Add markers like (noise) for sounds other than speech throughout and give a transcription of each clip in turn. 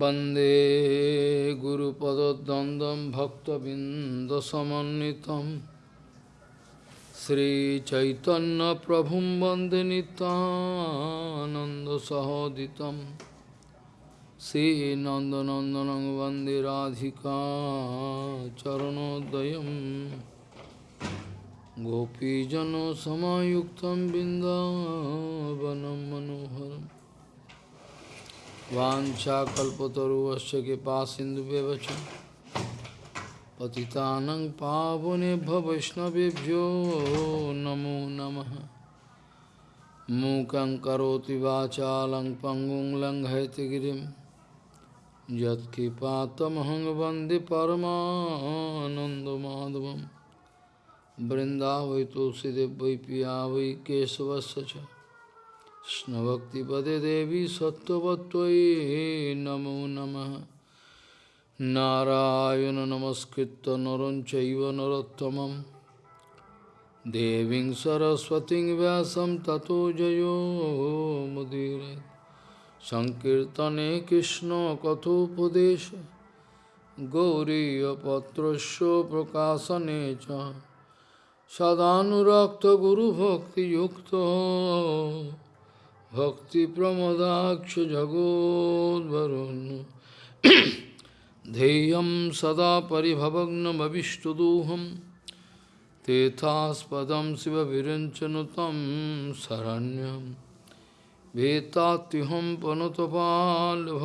वन्दे गुरुपदद्वन्द्वं भक्तबिन्दसमन्वितं श्रीचैतन्यप्रभुं वन्दे नितानन्दसहोदितं श्रीनन्दनन्दनं वन्दे राधिका चरणोदयं गोपीजनसमायुक्तं बिन्दावनं मनोहरम् वाञ्छाकल्पतरुवस्य कृपा सिन्धुव्यवच पतितानं पावनेभ्य वैष्णवेभ्यो नमो नमः। मूकं करोति वाचालं पङ्गुं लङ्घयति गिरिं। यत्कृपातमहं वंदे परमानन्दमाधवं वृन्दावै तुलसीदेव वै पिया वै केशवस्य च। Krishna Bhakti Pade Devi Sattvatvai Namo Namah Narayana Namaskritta Naranchaiva Narottamam Deving Saraswati Vyasam Tato Jayo Mudire. Sankirtane Krishna Kathopadesha. Gauriya Patrasya Prakasanecha Sadhanurakta Guru Bhakti Yukta. भक्तिप्रमदाक्ष जगोद्वरुन् ध्येयं सदा परिभवग्नमविष्टुदोहं तेथास्पदं शिवविरञ्चनुतं शरण्यं वेत्तात्युहं पनुतपाल्भवद्दिपूतं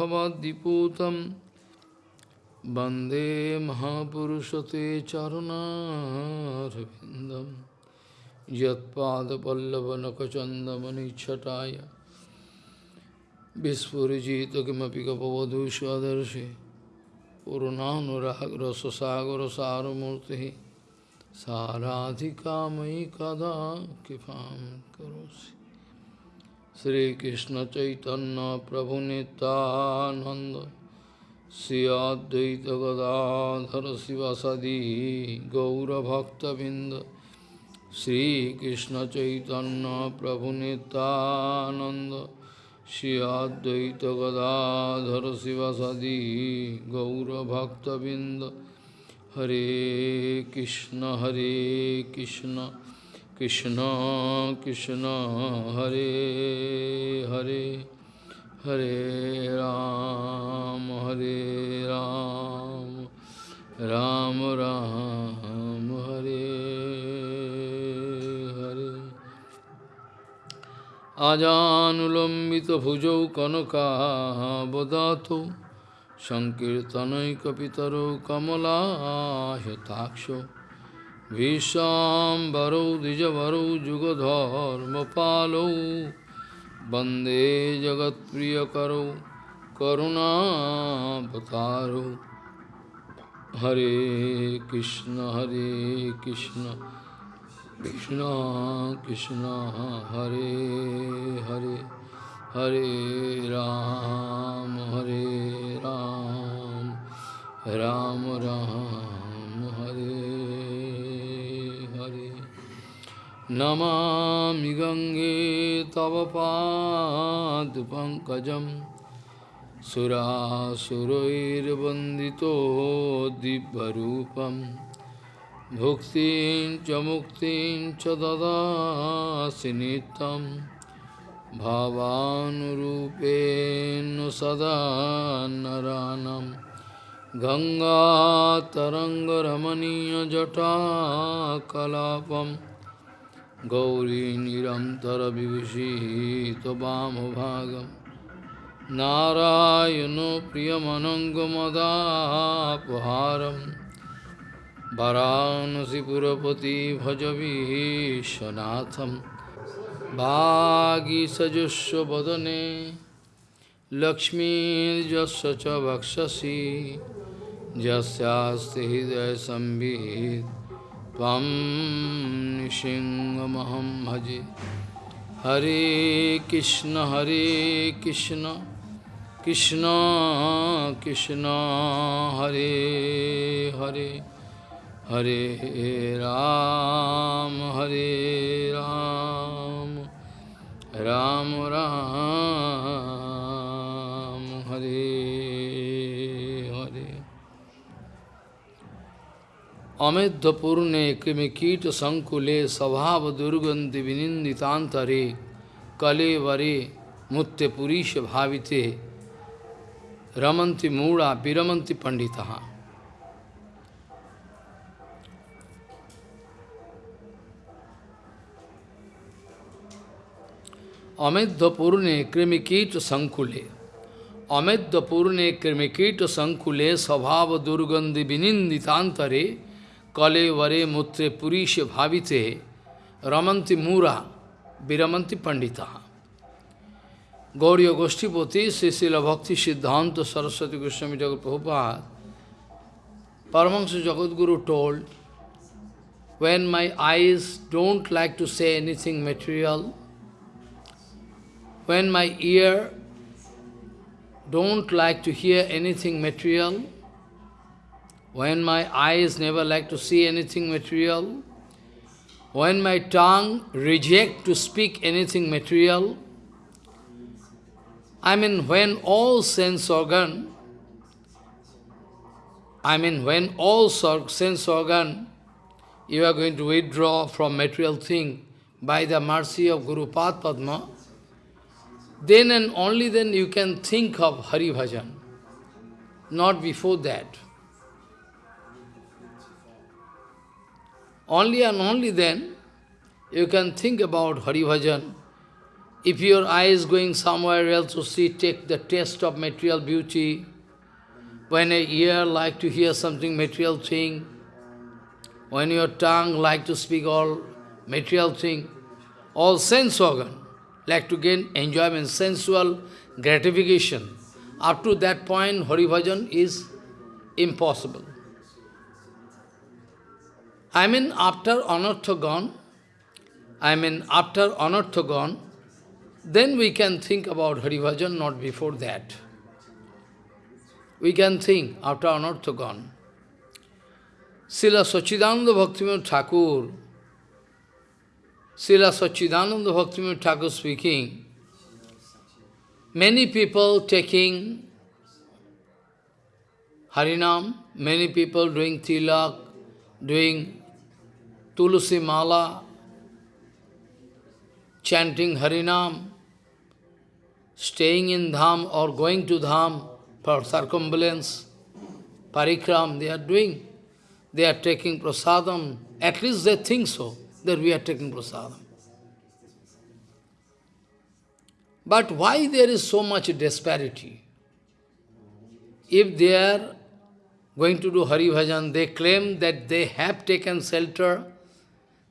वन्दे महापुरुषते चरुणारविन्दम् यत्पादपल्लवनखचन्दमनिच्छटाय विस्फुरिजित किमपि गपवधू स्वदर्शि पूर्णानुरागरससागरसारमूर्तिः साराधिका मयि कदा कृपां करोसि श्रीकृष्णचैतन्यप्रभुनितानन्द श्री अद्वैतगदाधर शिवसदी गौरभक्तबिन्द श्रीकृष्ण चैतन्य प्रभु नित्यानंद श्री अद्वैत गदाधर शिवसदी गौरभक्तबिंद हरे कृष्ण हरे कृष्ण कृष्ण कृष्ण हरे हरे हरे राम हरे राम राम राम আজানুলম্বিত ভুজৌ কনকাবদাত সংকীর্তনৈ কপিতর কমলাহতাক্ষ ভীষাম্বরৌ দ্বিজবরৌ যুগধর্মপালৌ বন্দে জগৎপ্রিয়করৌ করুণাবতারৌ। হরে কৃষ্ণ হরে Krishna. Krishna Hare Hare Hare Ram Hare Ram Ram Ram Hare Hare Namami Gange Tava Pad Pankajam Sura Surair Bhuktin cha muktin cha dadasi nitam Bhavanurupenu sada naranam Ganga taranga ramaniya jata kalapam Gauri nirantara vivisi tabam bhagam Narayano priyamanangamadapaharam वाराणसीपुरपति भजवीशनाथं भागीसजस्व वदने लक्ष्मीर्जस्य च वक्षसि यस्यास्ति हृदयसंवित् त्वं नृसिंहमहं भजे हरे कृष्ण हरे Krishna Krishna Krishna Hare Hare Hare Ram, Hare Ram, Ram Ram, Hare Hare. Amedhapurne kimikita sankule sabhava durgandi vininditantare kale vare mutte purisha bhavite ramanti mura viramanti panditaha. अमेध्वपुर ने कृमिकीट संकुले अमेध्वपुर कृमिकीट संकुले स्वभाव दुर्गंधि विनिंदितांतरे कले वरे मूत्रे पुरीश भावितें रमंति मूरा विरमंति पंडिता गौरी गोष्ठीपोति श्रीशील भक्ति Siddhanta Saraswati Goswami Jagat Prabhupada Paramhansa Jagadguru told when my eyes don't like to see anything material when my ear don't like to hear anything material, when my eyes never like to see anything material, when my tongue reject to speak anything material, I mean, when all sense organ, I mean, when all sense organ, you are going to withdraw from material thing by the mercy of Guru Padma, then and only then you can think of Hari Bhajan, not before that. Only and only then you can think about Hari Bhajan, if your eye is going somewhere else to see, take the taste of material beauty, when a ear like to hear something material thing, when your tongue like to speak all material thing, all sense organ like to gain enjoyment, sensual gratification. Up to that point, Hari Bhajan is impossible. I mean, after Anartha gone, I mean, after Anartha gone, then we can think about Hari Bhajan, not before that. We can think after Anartha gone. Srila Sachidananda Bhaktivinoda Thakur, Srila Sachidananda Bhaktivinoda Thakur speaking, many people taking Harinam, many people doing tilak, doing Tulsi Mala, chanting Harinam, staying in Dham or going to Dham for circumambulance, parikram, they are doing. They are taking prasadam. At least they think so, that we are taking prasadam. But why there is so much disparity? If they are going to do Hari Bhajan, they claim that they have taken shelter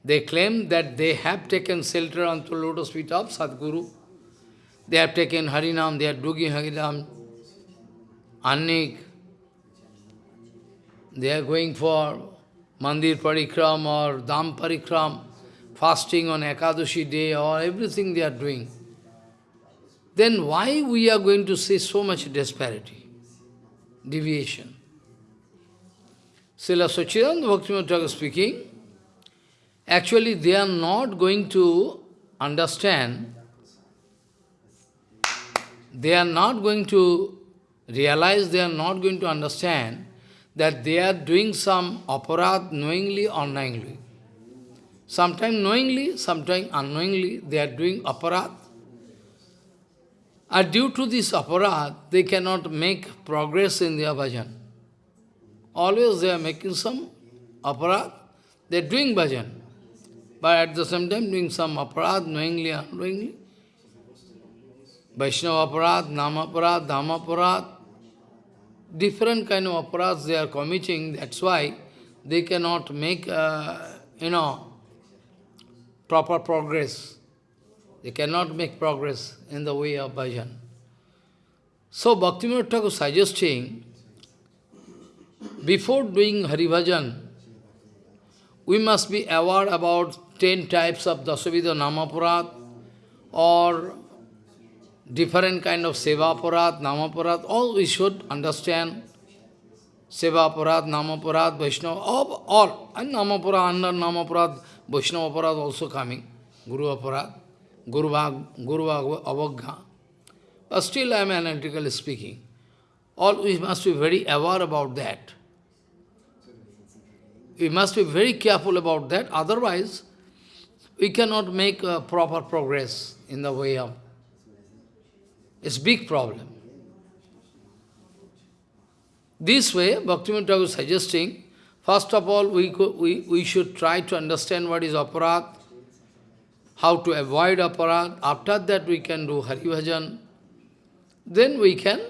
they claim that they have taken shelter the lotus feet of Sadguru. They have taken Harinam, they are doing Harinam, Annik. They are going for Mandir Parikram or Dham Parikram, fasting on Ekadashi day or everything they are doing. Then why we are going to see so much disparity, deviation? Srila Sachidananda Bhaktivinoda speaking, Actually, they are not going to understand, they are not going to realize, they are not going to understand that they are doing some aparad knowingly or unknowingly. Sometimes knowingly, sometimes unknowingly, they are doing aparad. And due to this aparad, they cannot make progress in their bhajan. Always they are making some aparad, they are doing bhajan but at the same time doing some aparad, knowingly, unknowingly. Vaishnava aparad, Nama aparad, Dhamma aparad, different kind of aparads they are committing, that's why they cannot make, uh, you know, proper progress. They cannot make progress in the way of bhajan. So Bhaktivinoda Thakur suggesting, before doing Hari Bhajan, we must be aware about ten types of Dasavidha Namapurat or different kind of Sevapurat, Namapurat, all we should understand. Sevapurat, Namapurat, Vaishnava, all, and Namapurat, under Namapurat, Vaishnavapurat also coming, Guru Aparat, Guru, Guru Avagga. But still I am analytically speaking. All we must be very aware about that. We must be very careful about that, otherwise we cannot make proper progress in the way of... It's big problem. This way, Bhaktivinoda is suggesting, first of all, we, we, we should try to understand what is aparat, how to avoid aparat. After that, we can do Hari Bhajan. Then we can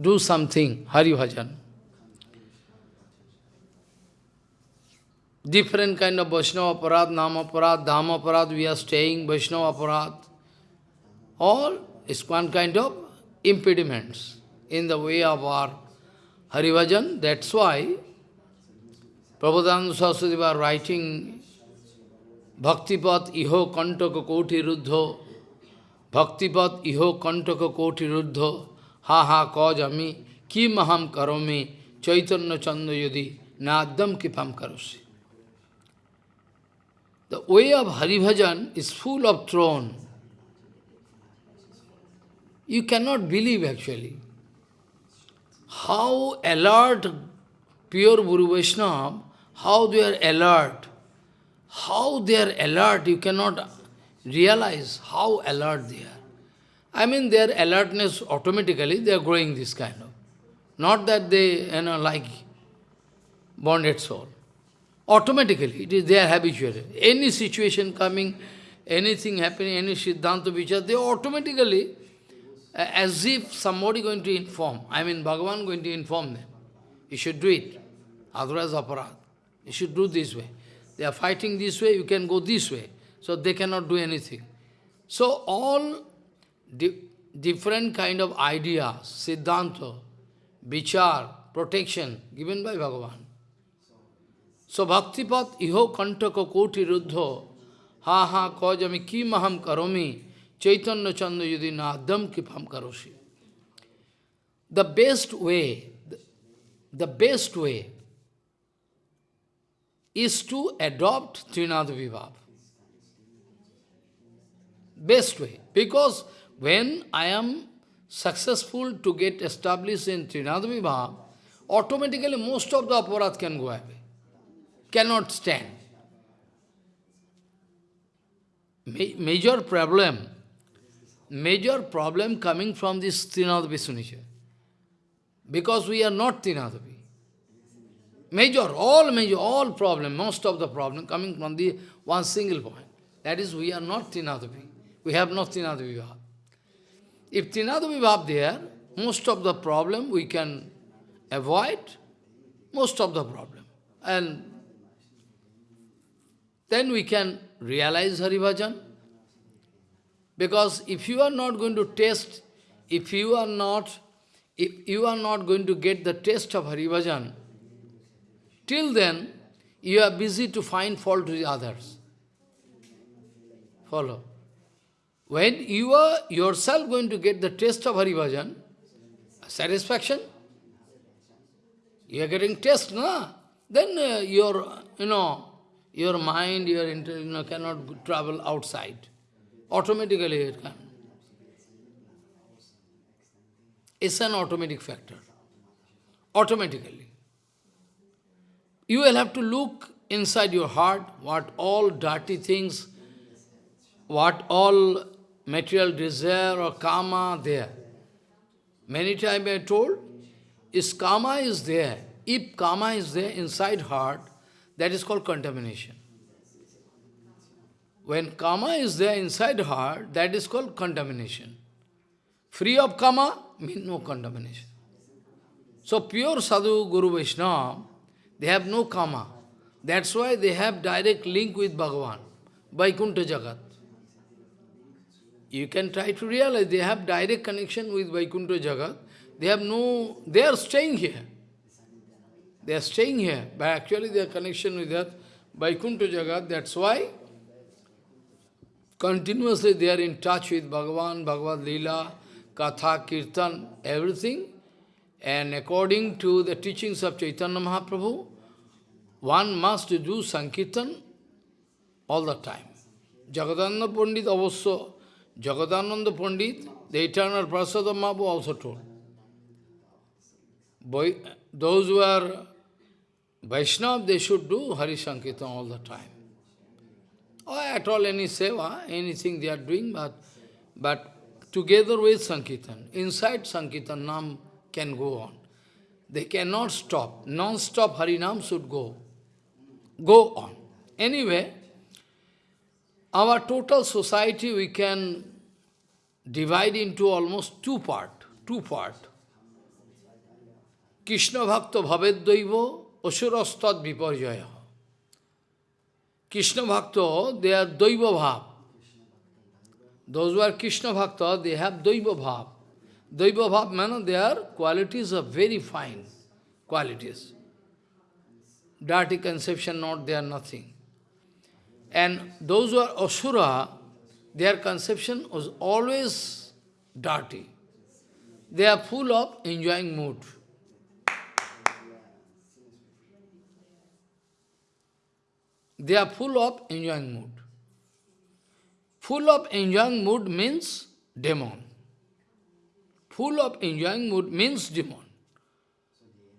do something, Hari Bhajan. Different kind of Vaishnava aparat, Nama aparat, Dhamma aparat, we are staying, Vaishnava aparat. All is one kind of impediments in the way of our Harivajan. That's why Prabhupada Saraswati was writing Bhaktipat iho kantaka koti ruddho Bhaktipat iho kantaka koti ruddho Ha ha kaj ami ki maham karomi chaitanya chanda yadi nadam kipam karosi. The way of Harivajan is full of throne. You cannot believe actually how alert pure Guru Vaishnava, how they are alert, how they are alert, you cannot realize how alert they are. I mean their alertness automatically, they are growing this kind of. Not that they, you know, like bonded soul. Automatically, it is their habitual. Any situation coming, anything happening, any Siddhanta Vichar, they automatically as if somebody going to inform. I mean, Bhagavan going to inform them. You should do it. Otherwise, aparat. You should do this way. They are fighting this way, you can go this way. So they cannot do anything. So all di different kind of ideas, siddhanta, vichar, protection, given by Bhagavan. So bhaktipat iho kantaka koti ruddho ha ha kajami ki maham karomi Chaitanya Chanda Yudi Nadam Kipam Karoshi. The best way, the best way is to adopt Trinada Vibhav. Best way. Because when I am successful to get established in Trinada Vibhav, automatically most of the aparat can go away. Cannot stand. Ma major problem major problem coming from this Trinadavi Sunisha. Because we are not Trinadavi. Major, all major, all problem, most of the problem coming from the one single point. That is, we are not Trinadavi. We have not Trinadavi Vibhav. If Trinadavi Vibhav there, most of the problem we can avoid, most of the problem. And then we can realize Hari Bhajan. Because if you are not going to test, if you are not, if you are not going to get the taste of Harivajan, till then you are busy to find fault with others. Follow. When you are yourself going to get the taste of Harivajan, satisfaction, you are getting taste, no? Then uh, your, you know, your mind, your you know, cannot travel outside automatically it can. It's an automatic factor. Automatically. You will have to look inside your heart what all dirty things, what all material desire or karma there. Many times I told, is karma is there. If karma is there inside heart, that is called contamination. When karma is there inside heart, that is called contamination. Free of karma means no contamination. So pure sadhu, Guru Vaishnava, they have no karma. That's why they have direct link with Bhagavan, Vaikuntha Jagat. You can try to realize they have direct connection with Vaikuntha Jagat. They have no, they are staying here. They are staying here, but actually their connection with that Vaikuntha Jagat, that's why Continuously they are in touch with Bhagavan, Bhagavad Leela, Katha, Kirtan, everything. And according to the teachings of Chaitanya Mahaprabhu, one must do Sankirtan all the time. Jagadananda Pandit also, Jagadananda Pandit, the eternal Parshad Mahaprabhu also told. Boy, those who are Vaishnava, they should do Hari Sankirtan all the time. Or at all any seva, anything they are doing, but, but together with Sankirtan. Inside Sankirtan, Nam can go on. They cannot stop. Non-stop Harinam should go. Go on. Anyway, our total society we can divide into almost two part. Two part. Krishna Bhakta Bhavedaiva Asurastad Viparjaya. Krishna Bhakta, they are Daiva Bhav. Those who are Krishna Bhakta, they have Daiva Bhav. Daiva Bhav, man, their qualities are very fine qualities. Dirty conception, not they are nothing. And those who are Asura, their conception was always dirty. They are full of enjoying mood. They are full of enjoying mood. Full of enjoying mood means demon. Full of enjoying mood means demon.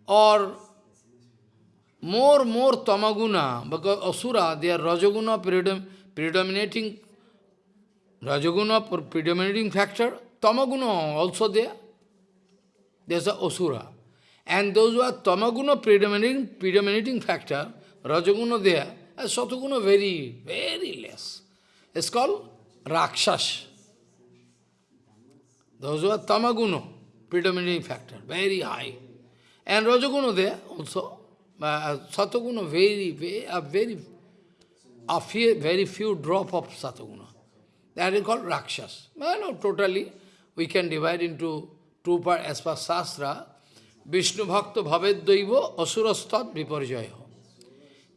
Or more, more tamaguna, because asura, they are rajaguna predominating, rajaguna predominating factor, tamaguna also there. There's a asura. And those who are tamaguna predominating, predominating factor, rajaguna there, and Sataguna very, very less. It's called Rakshas. Those who are Tamaguna, predominating factor, very high. And Rajaguna there also. Uh, very, very, a very, a few, very few drop of Sataguna. That is called Rakshas. Well, no, totally, we can divide into two parts as per Shastra. Vishnu Bhakta Bhaved Daiva Asurastat Viparjaya.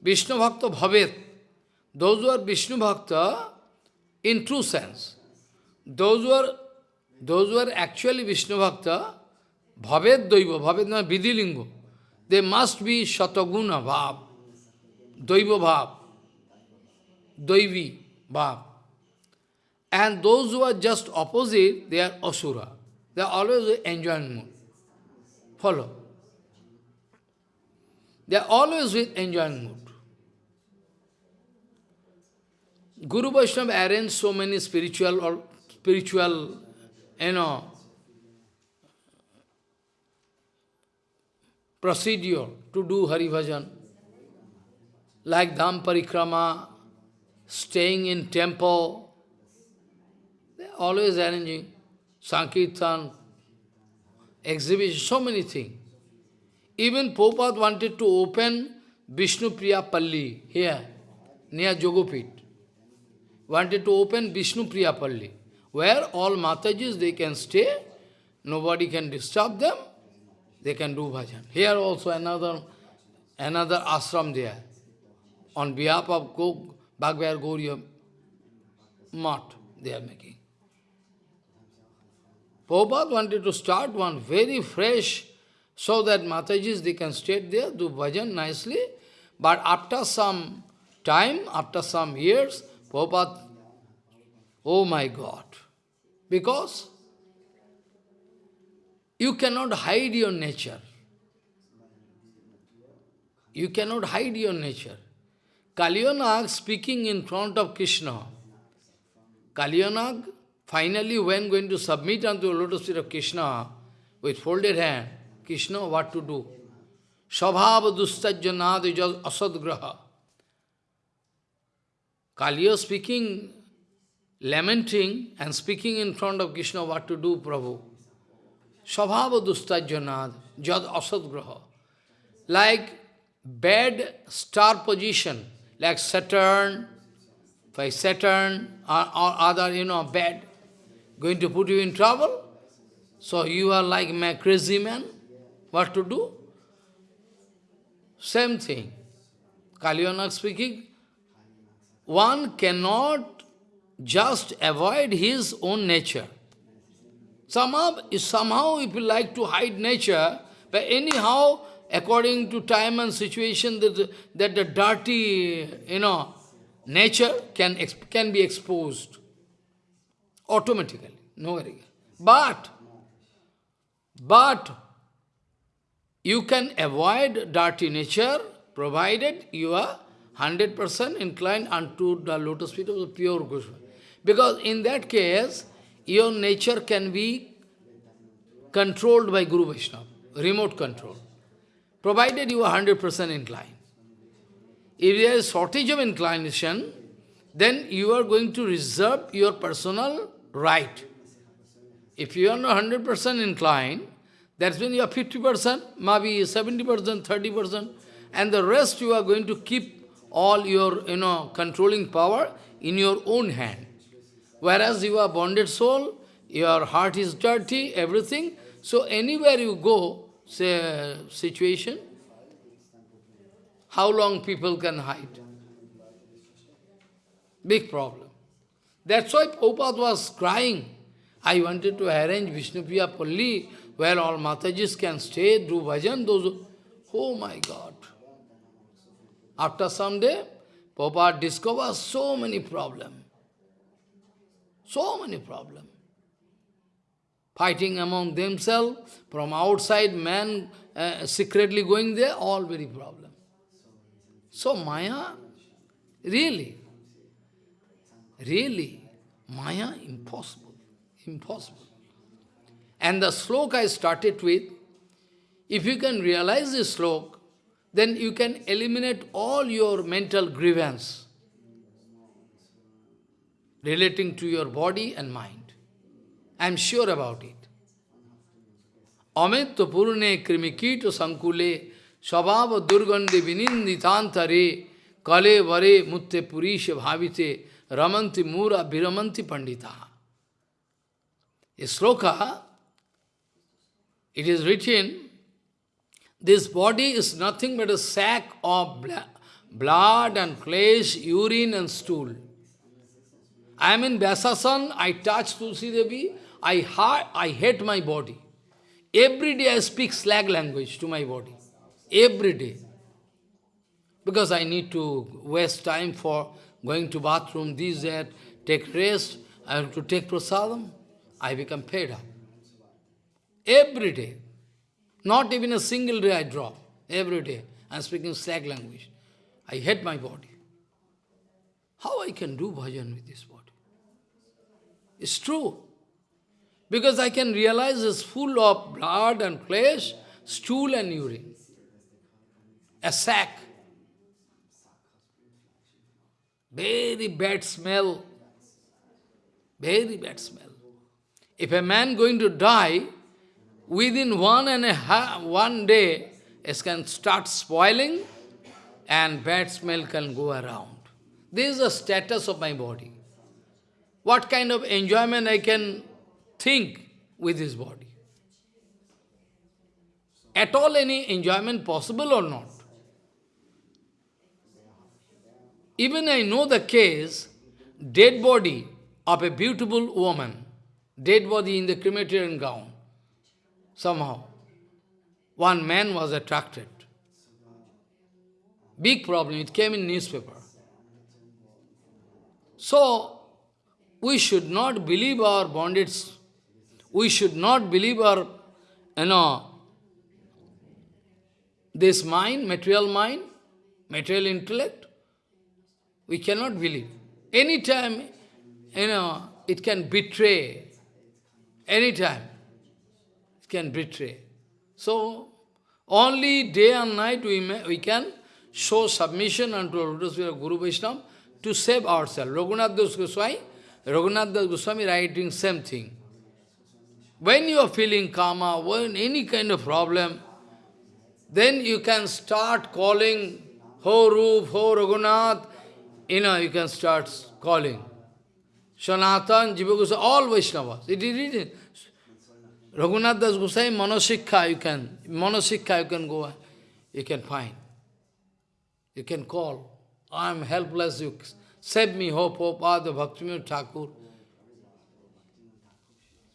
Vishnu Bhakta Bhavet, those who are Vishnu Bhakta in true sense, those who are, those who are actually Vishnu Bhakta, Bhavet Daiva, Bhavet na Vidilingo, they must be Shataguna Bhav, Daiva Bhav, Daivi Bhav. And those who are just opposite, they are Asura. They are always enjoying mood. Follow. They are always with enjoying mood. Guru Vaishnava arranged so many spiritual or spiritual, you know, procedure to do Hari Bhajan, like Dham Parikrama, staying in temple, they are always arranging Sankirtan, exhibition, so many things. Even Prabhupada wanted to open Vishnu Priya Palli here, near Jogopit wanted to open Vishnu Priya Palli, where all Matajis, they can stay, nobody can disturb them, they can do bhajan. Here also another, another ashram there, on behalf of Go, Bhagavad Gauriya Mat, they are making. Prabhupada wanted to start one very fresh, so that Matajis, they can stay there, do bhajan nicely, but after some time, after some years, Prabhupada, oh my God, because you cannot hide your nature. You cannot hide your nature. Kalyanag speaking in front of Krishna. Kalyanag finally when going to submit unto the lotus feet of Krishna with folded hand, Krishna what to do? Svabhava dustajjanad asadgraha. Kaliya speaking, lamenting and speaking in front of Krishna what to do, Prabhu. Svabhava dustajjanad, jad asadgraha. Like bad star position, like Saturn, by Saturn or, or other, you know, bad, going to put you in trouble. So you are like a crazy man. What to do? Same thing. Kalyanak speaking, one cannot just avoid his own nature. Somehow, somehow if you like to hide nature, but anyhow, according to time and situation, that, that the dirty, you know, nature can, can be exposed automatically, no worry. But, but, you can avoid dirty nature, provided you are 100% inclined unto the lotus feet of the pure Goswami. Because in that case, your nature can be controlled by Guru Vaishnava, remote control, provided you are 100% inclined. If there is shortage of inclination, then you are going to reserve your personal right. If you are not 100% inclined, that's when you are 50%, maybe 70%, 30%, and the rest you are going to keep all your, you know, controlling power in your own hand. Whereas you are bonded soul, your heart is dirty, everything. So anywhere you go, say, situation, how long people can hide? Big problem. That's why Prabhupada was crying. I wanted to arrange Vishnupriya Palli, where all Matajis can stay, do bhajan, those... Oh my God! After some day, Prabhupada discovers so many problems. So many problems. Fighting among themselves, from outside man uh, secretly going there, all very problem. So Maya, really, really, Maya, impossible, impossible. And the sloka I started with, if you can realize this sloka, then you can eliminate all your mental grievance relating to your body and mind. I am sure about it. Amitya purune krimikito sankule svabhava durgande vininditantare kale vare mutte purisha bhavite ramanti mura viramanti pandita. A sloka, it is written, this body is nothing but a sack of blood and flesh, urine and stool. I am in Vyasasan, I touch Tulsi Devi, I, I hate my body. Every day I speak slag language to my body. Every day. Because I need to waste time for going to bathroom, this, that, take rest, I have to take prasadam. I become fed up. Every day. Not even a single day I drop. Every day. I am speaking slag language. I hate my body. How I can do bhajan with this body? It's true. Because I can realize it's full of blood and flesh, stool and urine. A sack. Very bad smell. Very bad smell. If a man going to die, within one and a half, one day, it can start spoiling and bad smell can go around. This is the status of my body what kind of enjoyment I can think with this body. At all any enjoyment possible or not? Even I know the case, dead body of a beautiful woman, dead body in the crematorium gown, somehow. One man was attracted. Big problem, it came in newspaper. So, we should not believe our bondage. We should not believe our, you know, this mind, material mind, material intellect. We cannot believe. Anytime, you know, it can betray. Anytime, can betray. So, only day and night we, may, we can show submission unto Lotus Guru Vaishnava to save ourselves. Raghunath Das Goswami Raghunath Das Goswami writing same thing. When you are feeling karma, when any kind of problem, then you can start calling, Ho Rup, Ho Raghunath, you know, you can start calling. Sanatan, Jiva Goswami, all Vaishnavas. It is written. Raghunath Das Goswami, Manosikha, you can, Manosikha, you can go, you can find. You can call. I am helpless, you Save me, hope, hope, Pada Bhaktivinoda Thakur.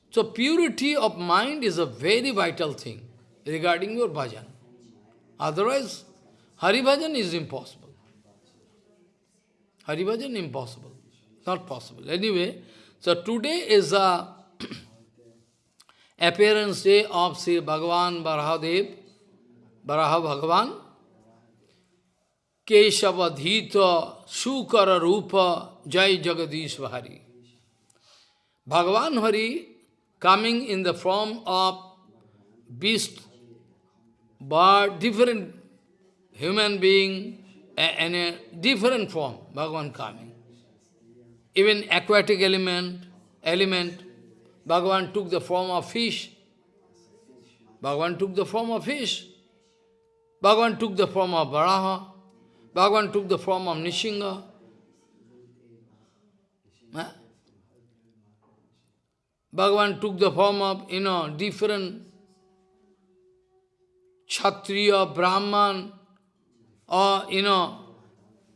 So purity of mind is a very vital thing regarding your bhajan. Otherwise, Hari bhajan is impossible. Hari bhajan impossible. Not possible. Anyway, so today is a appearance day of Sri Bhagavan Barahadev, Baraha Bhagavan. Keshavadhita Sukara Rupa Jai Jagadish Hari. Bhagavan Hari coming in the form of beast, bird, different human being, and a different form, Bhagavan coming. Even aquatic element, element, Bhagavan took the form of fish. Bhagavan took the form of fish. Bhagavan took the form of Varaha. Bhagavan took the form of Nishinga. Bhagavan took the form of, you know, different Kshatriya, Brahman, or, you know,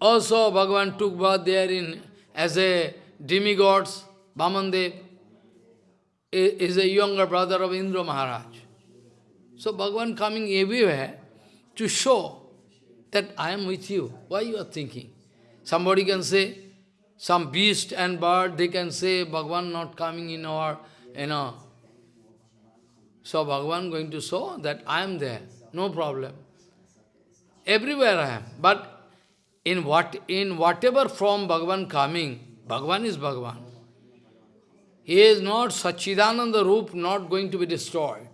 also Bhagavan took birth there in, as a demigods, Vamandev is a younger brother of Indra Maharaj. So Bhagavan coming everywhere to show that I am with you. Why you are thinking? Somebody can say, some beast and bird, they can say, Bhagavan not coming in our, you know. So Bhagavan going to show that I am there, no problem. Everywhere I am. But in what in whatever form Bhagavan coming, Bhagavan is Bhagavan. He is not Sachidananda Roop, not going to be destroyed.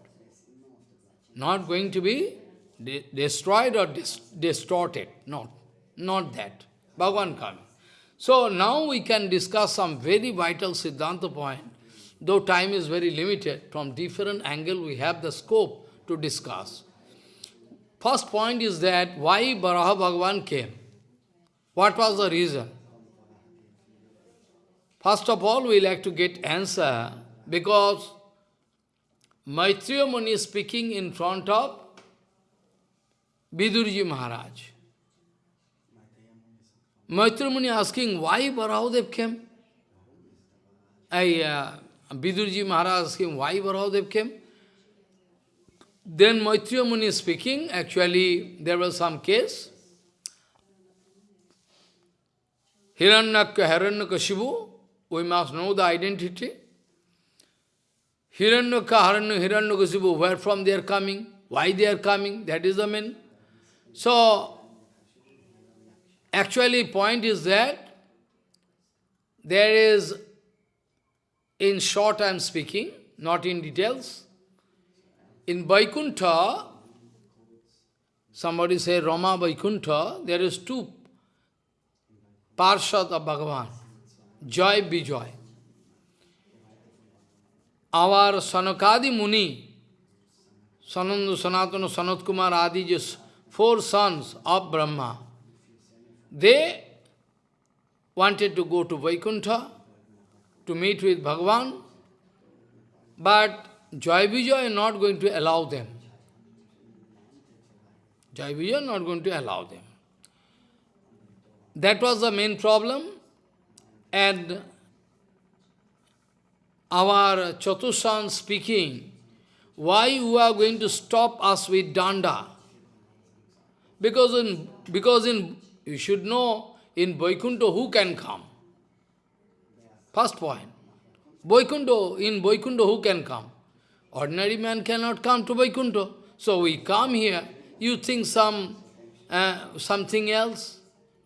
Not going to be de destroyed or dis distorted. Not, not that. Bhagavan coming. So now we can discuss some very vital Siddhanta point. Though time is very limited, from different angle we have the scope to discuss. First point is that why Baraha Bhagavan came? What was the reason? First of all, we like to get answer because Maitreya Muni is speaking in front of Vidurji Maharaj. Maitreya Muni asking why Barahadev came. I, uh, Maharaj asking why Barahadev came. Then Maitreya Muni is speaking, actually there was some case. Hiranyaka, we must know the identity. Hiranyaka, Hiranyu, Hiranyakasipu, where from they are coming, why they are coming, that is the main. So, actually point is that there is, in short I am speaking, not in details, in Vaikuntha, somebody say Rama Vaikuntha, there is two Parshad of Bhagavan. Joy Bijoy. Our Sanakadi Muni, Sanandu, Sanatana, Sanat Kumar Adi, just four sons of Brahma, they wanted to go to Vaikuntha to meet with Bhagavan, but Joy Vijay is not going to allow them. Joy Vijay is not going to allow them. That was the main problem. And our Chatushan speaking, why you are going to stop us with danda? Because in, because in, you should know, in Vaikuntha who can come? First point. Vaikuntha, in Vaikuntha who can come? Ordinary man cannot come to Vaikuntha. So we come here, you think some uh, something else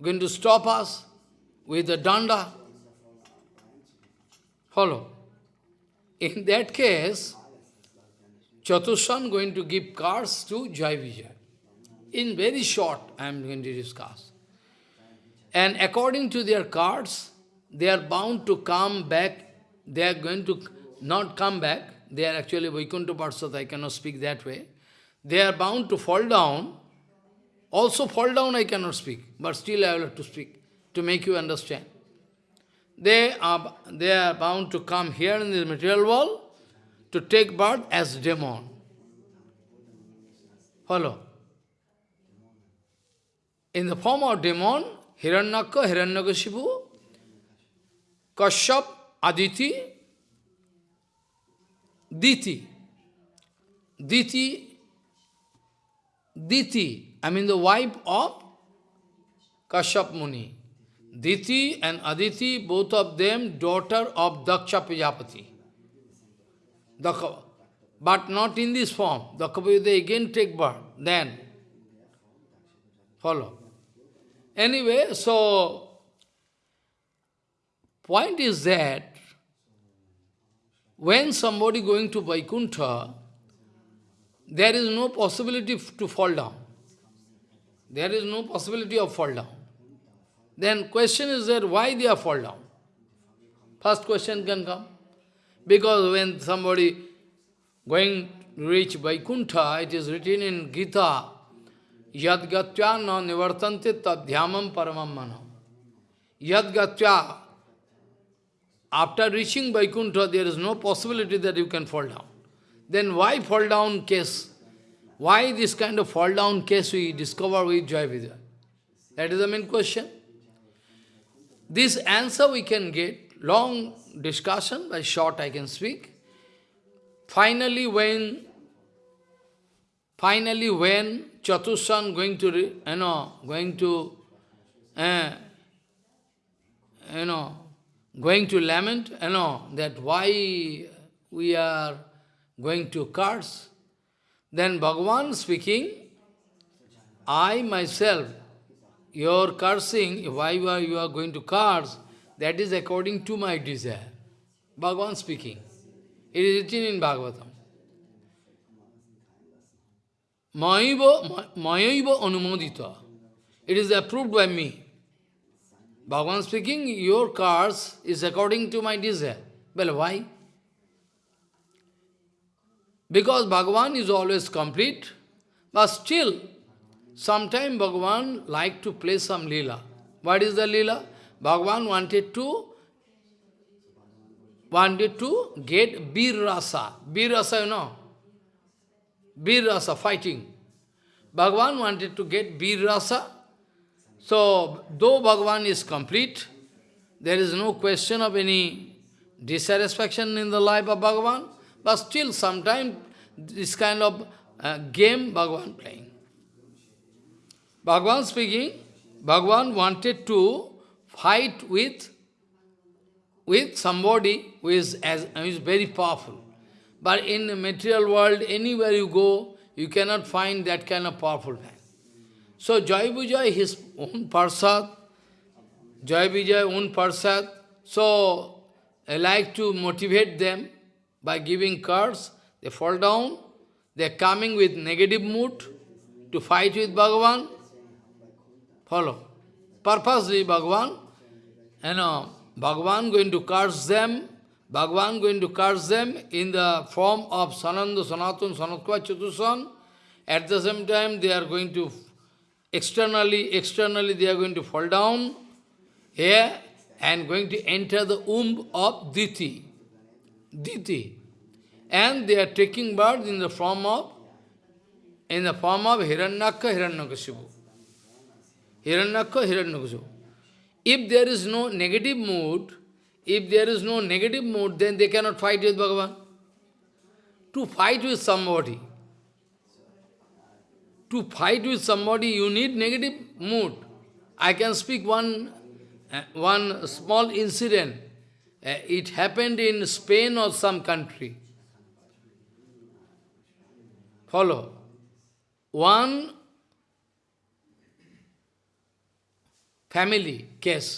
going to stop us with the danda? Follow. In that case, Chatushan going to give cards to Jai Vijay. In very short, I am going to discuss. And according to their cards, they are bound to come back. They are going to not come back. They are actually Vaikuntha Parsat, I cannot speak that way. They are bound to fall down. Also fall down I cannot speak, but still I will have to speak to make you understand they are, they are bound to come here in the material world to take birth as demon. Follow. In the form of demon, Hiranyaka, Hiranyakashipu, Kashyap, Aditi, Diti. Diti, Diti, I mean the wife of Kashyap Muni. Diti and Aditi, both of them daughter of Daksha Prajapati. But not in this form. Daksha they again take birth. Then, follow. Anyway, so point is that when somebody going to Vaikuntha, there is no possibility to fall down. There is no possibility of fall down. Then question is that why they are fall down? First question can come. Because when somebody going reach Vaikuntha, it is written in Gita, Yad gatya na nivartante tadhyamam paramam manam. Yad gatya, after reaching Vaikuntha, there is no possibility that you can fall down. Then why fall down case? Why this kind of fall down case we discover with Jai Vijay? That is the main question. This answer we can get, long discussion, but short I can speak. Finally, when finally when Chatushan going to, you know, going to, uh, you know, going to lament, you know, that why we are going to curse. Then Bhagavan speaking, I myself, your cursing, why you are, you are going to curse, that is according to my desire. Bhagavan speaking. It is written in Bhagavatam. Mayaiva anumodita. It is approved by me. Bhagavan speaking, your curse is according to my desire. Well, why? Because Bhagavan is always complete, but still, sometime Bhagavan like to play some lila. What is the lila? Bhagavan wanted to wanted to get Bir Rasa. Bir Rasa, you know. Bir Rasa, fighting. Bhagavan wanted to get Bir Rasa. So, though Bhagavan is complete, there is no question of any dissatisfaction in the life of Bhagavan, but still sometimes this kind of uh, game Bhagavan playing. Bhagavan speaking, Bhagavan wanted to fight with, with somebody who is, as, who is very powerful. But in the material world, anywhere you go, you cannot find that kind of powerful man. So Jai Vijay, his own Parshad, Jai Vijay, own Parshad, so I like to motivate them by giving cards, they fall down, they are coming with negative mood to fight with Bhagavan. Follow. Purposely Bhagavan, you know, Bhagavan going to curse them, Bhagavan going to curse them in the form of Sananda, Sanatun, Sanatkva, Chatusan. At the same time, they are going to, externally, externally they are going to fall down here and going to enter the womb of Diti. Diti. And they are taking birth in the form of, in the form of Hiranyaka, Hiranyakashipu. Hiranyaka, Hiranyakashipu. If there is no negative mood, if there is no negative mood, then they cannot fight with Bhagavan. To fight with somebody, to fight with somebody, you need negative mood. I can speak one, uh, one small incident. Uh, it happened in Spain or some country. Follow. One family case.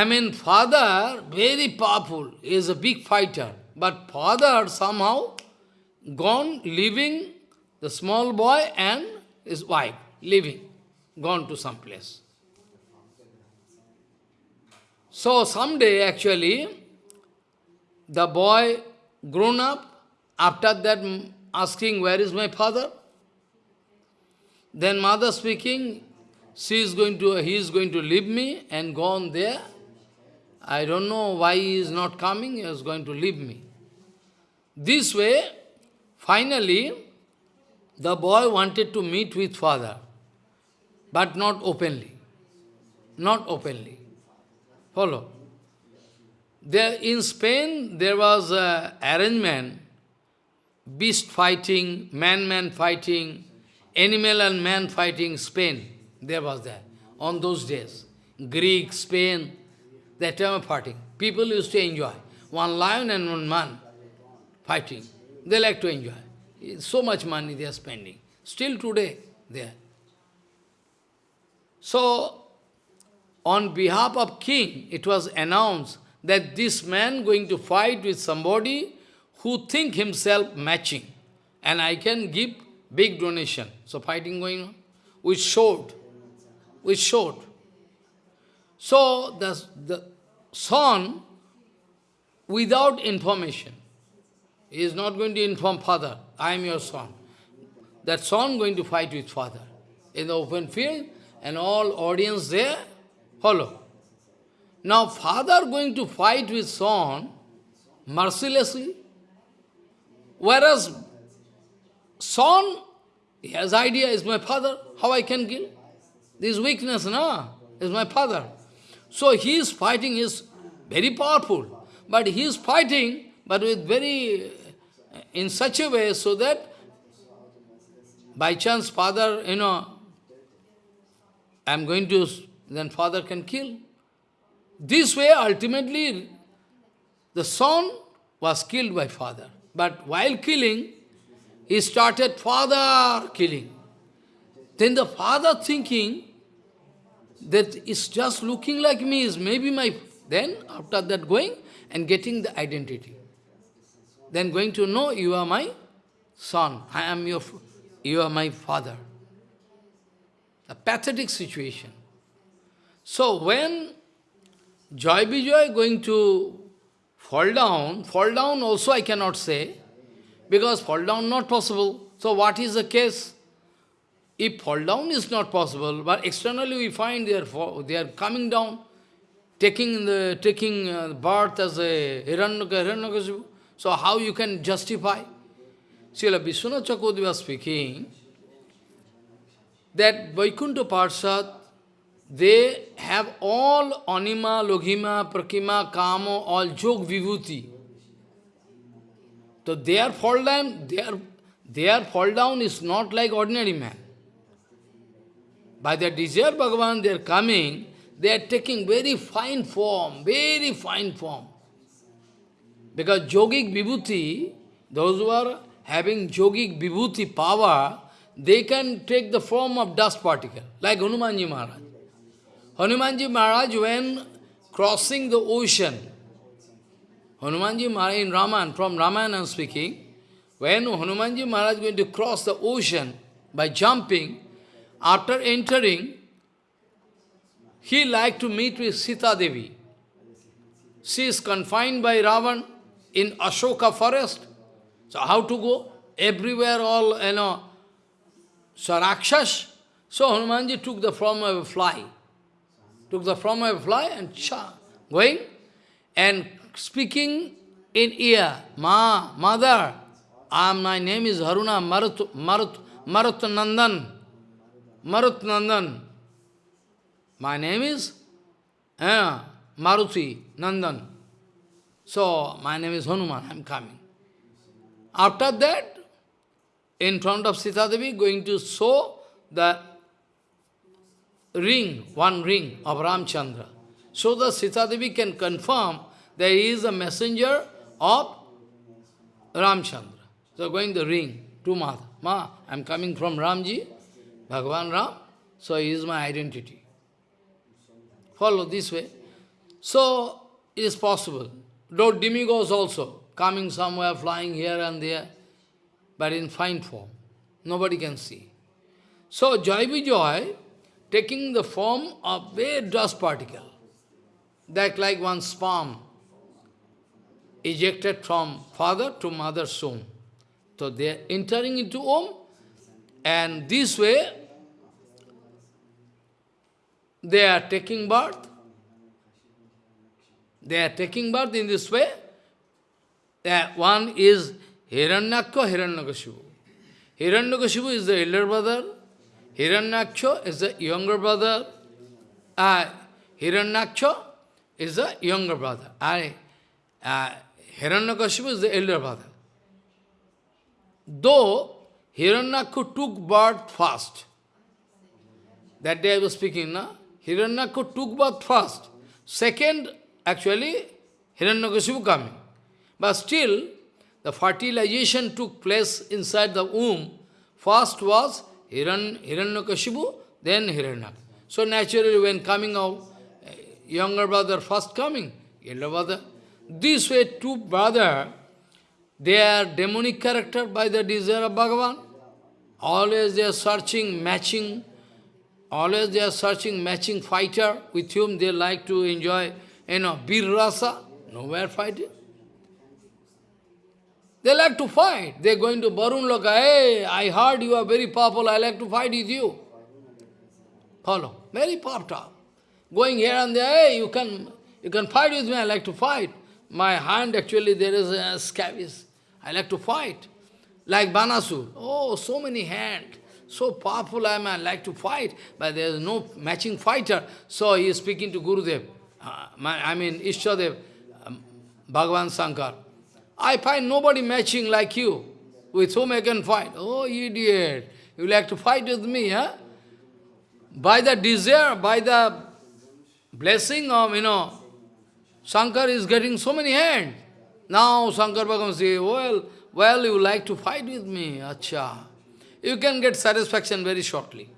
I mean, father, very powerful, is a big fighter. But father somehow gone, leaving the small boy and his wife, leaving, gone to some place. So someday, actually, the boy grown up, after that asking, where is my father? Then mother speaking, she is going to, he is going to leave me and go on there. I don't know why he is not coming, he is going to leave me. This way, finally, the boy wanted to meet with father, but not openly. Not openly. Follow. There in Spain, there was an arrangement, beast fighting, man-man fighting, animal and man fighting, Spain, there was that, on those days. Greek, Spain, that time of fighting. People used to enjoy. One lion and one man fighting. They like to enjoy. So much money they are spending. Still today, there. So, on behalf of king, it was announced that this man going to fight with somebody who think himself matching. And I can give big donation. So fighting going on with sword, with sword. So the, the son, without information, is not going to inform father, I am your son. That son going to fight with father in the open field and all audience there follow. Now father going to fight with son mercilessly, whereas son, he has idea, is my father, how I can kill? This weakness, no, is my father. So he is fighting, is very powerful, but he is fighting, but with very, uh, in such a way so that by chance father, you know, I am going to, then father can kill. This way, ultimately, the son was killed by father. But while killing, he started father killing. Then the father thinking that it's just looking like me, is maybe my... Then, after that going and getting the identity. Then going to know, you are my son, I am your, you are my father. A pathetic situation. So when Joy Vijay going to fall down, fall down also I cannot say, because fall down not possible. So what is the case? If fall down is not possible, but externally we find they are, they are coming down, taking the taking uh, birth as a. So how you can justify? Srila Vishwanath Chakravarti was speaking that Vaikuntha Parshad they have all anima, laghima, prakima, kamo, all jog vibhuti. So their fall down, their, their fall down is not like ordinary man. By their desire Bhagavan, they are coming, they are taking very fine form, very fine form. Because yogic vibhuti, those who are having yogic vibhuti power, they can take the form of dust particle, like Hanumanji Maharaj. Hanumanji Maharaj, when crossing the ocean, Hanumanji Maharaj in Raman, from Ramayana I'm speaking, when Hanumanji Maharaj is going to cross the ocean by jumping, after entering, he liked to meet with Sita Devi. She is confined by Ravan in Ashoka forest. So how to go? Everywhere all, you know, so Rakshas. So Hanumanji took the form of a fly took the form of a fly and cha, going and speaking in ear, Ma, mother, I am, my name is Haruna Marut, Marut, Marut Nandan. Marut Nandan. My name is uh, Maruti Nandan. So, my name is Hanuman, I am coming. After that, in front of Sita Devi, going to show the ring, one ring of Ramchandra. So the Sita Devi can confirm that he is a messenger of Ramchandra. So going the ring to Mother. Ma, I am coming from Ramji, Bhagavan Ram, so he is my identity. Follow this way. So it is possible. Though demigods also coming somewhere, flying here and there, but in fine form. Nobody can see. So Joy Vijay taking the form of a dust particle, that like one sperm ejected from father to mother's womb. So they are entering into womb, and this way they are taking birth. They are taking birth in this way. Uh, one is Hiranyakya, Hiranyakashipu. Hiranyakashipu is the elder brother, Hiranyaksha is the younger brother. Uh, is the younger brother. I, uh, is the elder brother. Though Hiranyaksha took birth first, that day I was speaking, na? Hiranyaksha took birth first. Second, actually, Hiranyakashipu coming. But still, the fertilization took place inside the womb. First was Hiran, Hiranyakashipu, then Hiranyak. So naturally when coming out, eh, younger brother first coming, elder brother. This way two brother, they are demonic character by the desire of Bhagavan. Always they are searching, matching, always they are searching, matching fighter with whom they like to enjoy, you know, bir rasa, nowhere fighting. They like to fight. They are going to Barun Loka, hey, I heard you are very powerful, I like to fight with you. Follow. Very puffed up. Going here and there, hey, you can, you can fight with me, I like to fight. My hand actually, there is a scabies. I like to fight. Like Banasur. Oh, so many hands. So powerful I am, I like to fight. But there is no matching fighter. So he is speaking to Gurudev. Uh, I mean, Ishtadev, um, Bhagavan Sankar. I find nobody matching like you, with whom I can fight. Oh, idiot, you like to fight with me, huh? By the desire, by the blessing of, you know, Shankar is getting so many hands. Now Shankar Bhagavan says, well, well, you like to fight with me, acha. You can get satisfaction very shortly.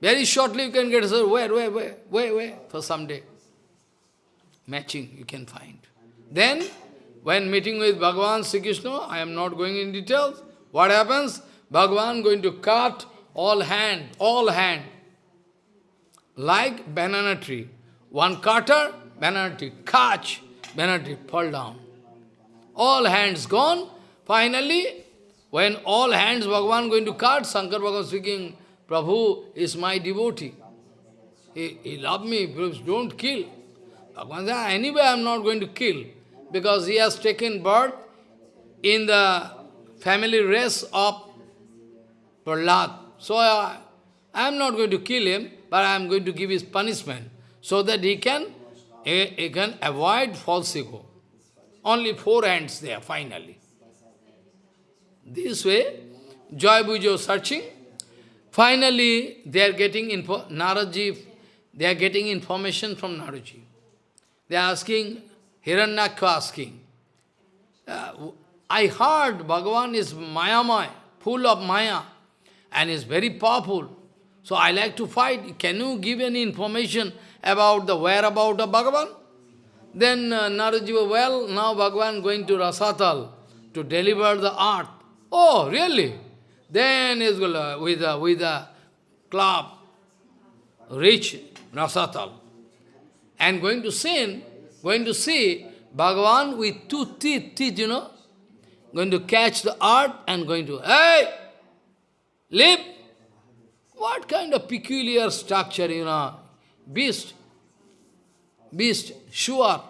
Very shortly you can get, where, where, where, where, where, for some day. Matching you can find. Then, when meeting with Bhagavan Sri Krishna, I am not going in details. What happens? Bhagavan going to cut all hand, all hand, like banana tree. One cutter, banana tree, catch, banana tree, fall down. All hands gone. Finally, when all hands Bhagavan going to cut, Shankar Bhagavan speaking, Prabhu is my devotee. He, he loved me, please don't kill. Bhagavan said, ah, anyway I am not going to kill because he has taken birth in the family race of Prahlad. So I, I am not going to kill him, but I am going to give his punishment so that he can, he, he can avoid false ego. Only four hands there, finally. This way, Joy Bujo searching. Finally, they are getting info, Naradji, they are getting information from Naradji. They are asking, Hiranyakha asking, uh, I heard Bhagavan is Mayamaya, full of Maya, and is very powerful. So I like to fight. Can you give any information about the whereabout of Bhagavan? Then uh, Narajiva, well, now Bhagavan going to Rasatal to deliver the art. Oh, really? Then is with a, with a club reach Rasatal and going to sin going to see Bhagavan with two teeth, teeth, you know, going to catch the art and going to, hey, leap. What kind of peculiar structure, you know, beast, beast, sure,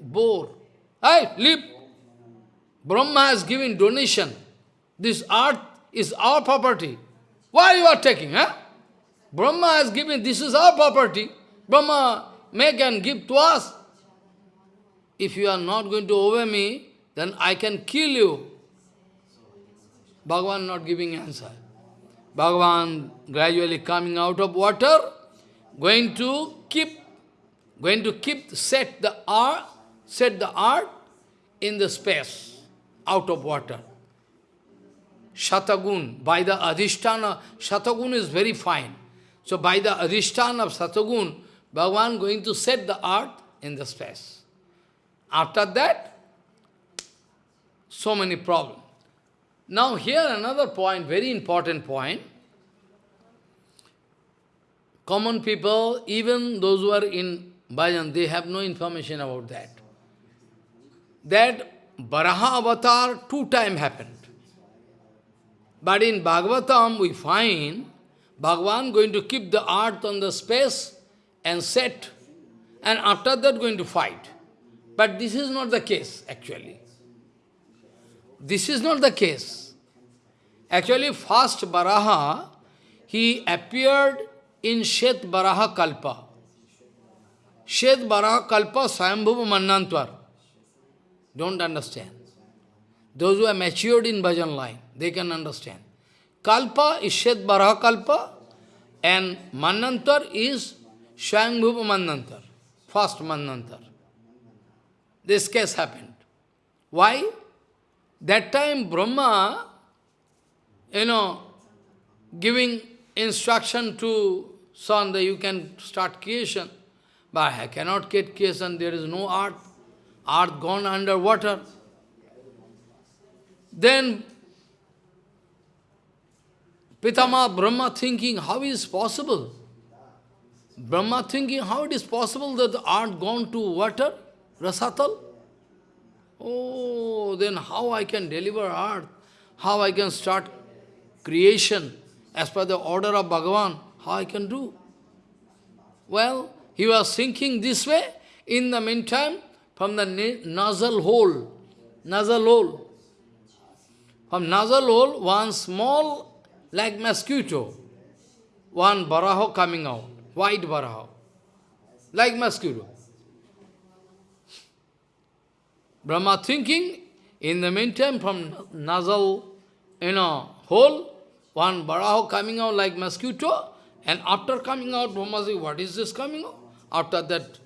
boar, hey, leap. Brahma has given donation. This earth is our property. Why you are taking, huh? Brahma has given, this is our property. Brahma make and give to us. If you are not going to obey me, then I can kill you. Bhagavan not giving answer. Bhagavan gradually coming out of water, going to keep, going to keep, set the art, set the art in the space, out of water. Shatagun, by the adhisthana, Shatagun is very fine. So by the adhisthana of Shatagun, Bhagavan going to set the earth in the space. After that, so many problems. Now here another point, very important point. Common people, even those who are in bhajan, they have no information about that. That Baraha avatar two times happened. But in Bhagavatam we find Bhagavan going to keep the earth on the space and set, and after that going to fight. But this is not the case, actually. This is not the case. Actually, first Baraha, he appeared in Shet Baraha Kalpa. Shet Baraha Kalpa Swayambhuva Mannantvar. Don't understand. Those who are matured in bhajan line, they can understand. Kalpa is Shet Baraha Kalpa and Manantar is Swayambhuva Manantar, first Manantar. This case happened. Why? That time Brahma, you know, giving instruction to son that you can start creation. But I cannot get creation, there is no earth. Earth gone under water. Then Pitama Brahma thinking, how is possible? Brahma thinking, how it is possible that the earth gone to water, Rasatal? Oh, then how I can deliver earth? How I can start creation as per the order of Bhagavan? How I can do? Well, he was thinking this way. In the meantime, from the nozzle hole, nozzle hole, from nozzle hole, one small, like mosquito, one baraho coming out, white baraho, like mosquito. Brahma thinking, in the meantime, from nozzle, you know, hole, one baraho coming out like mosquito, and after coming out, Brahma says, what is this coming out? After that,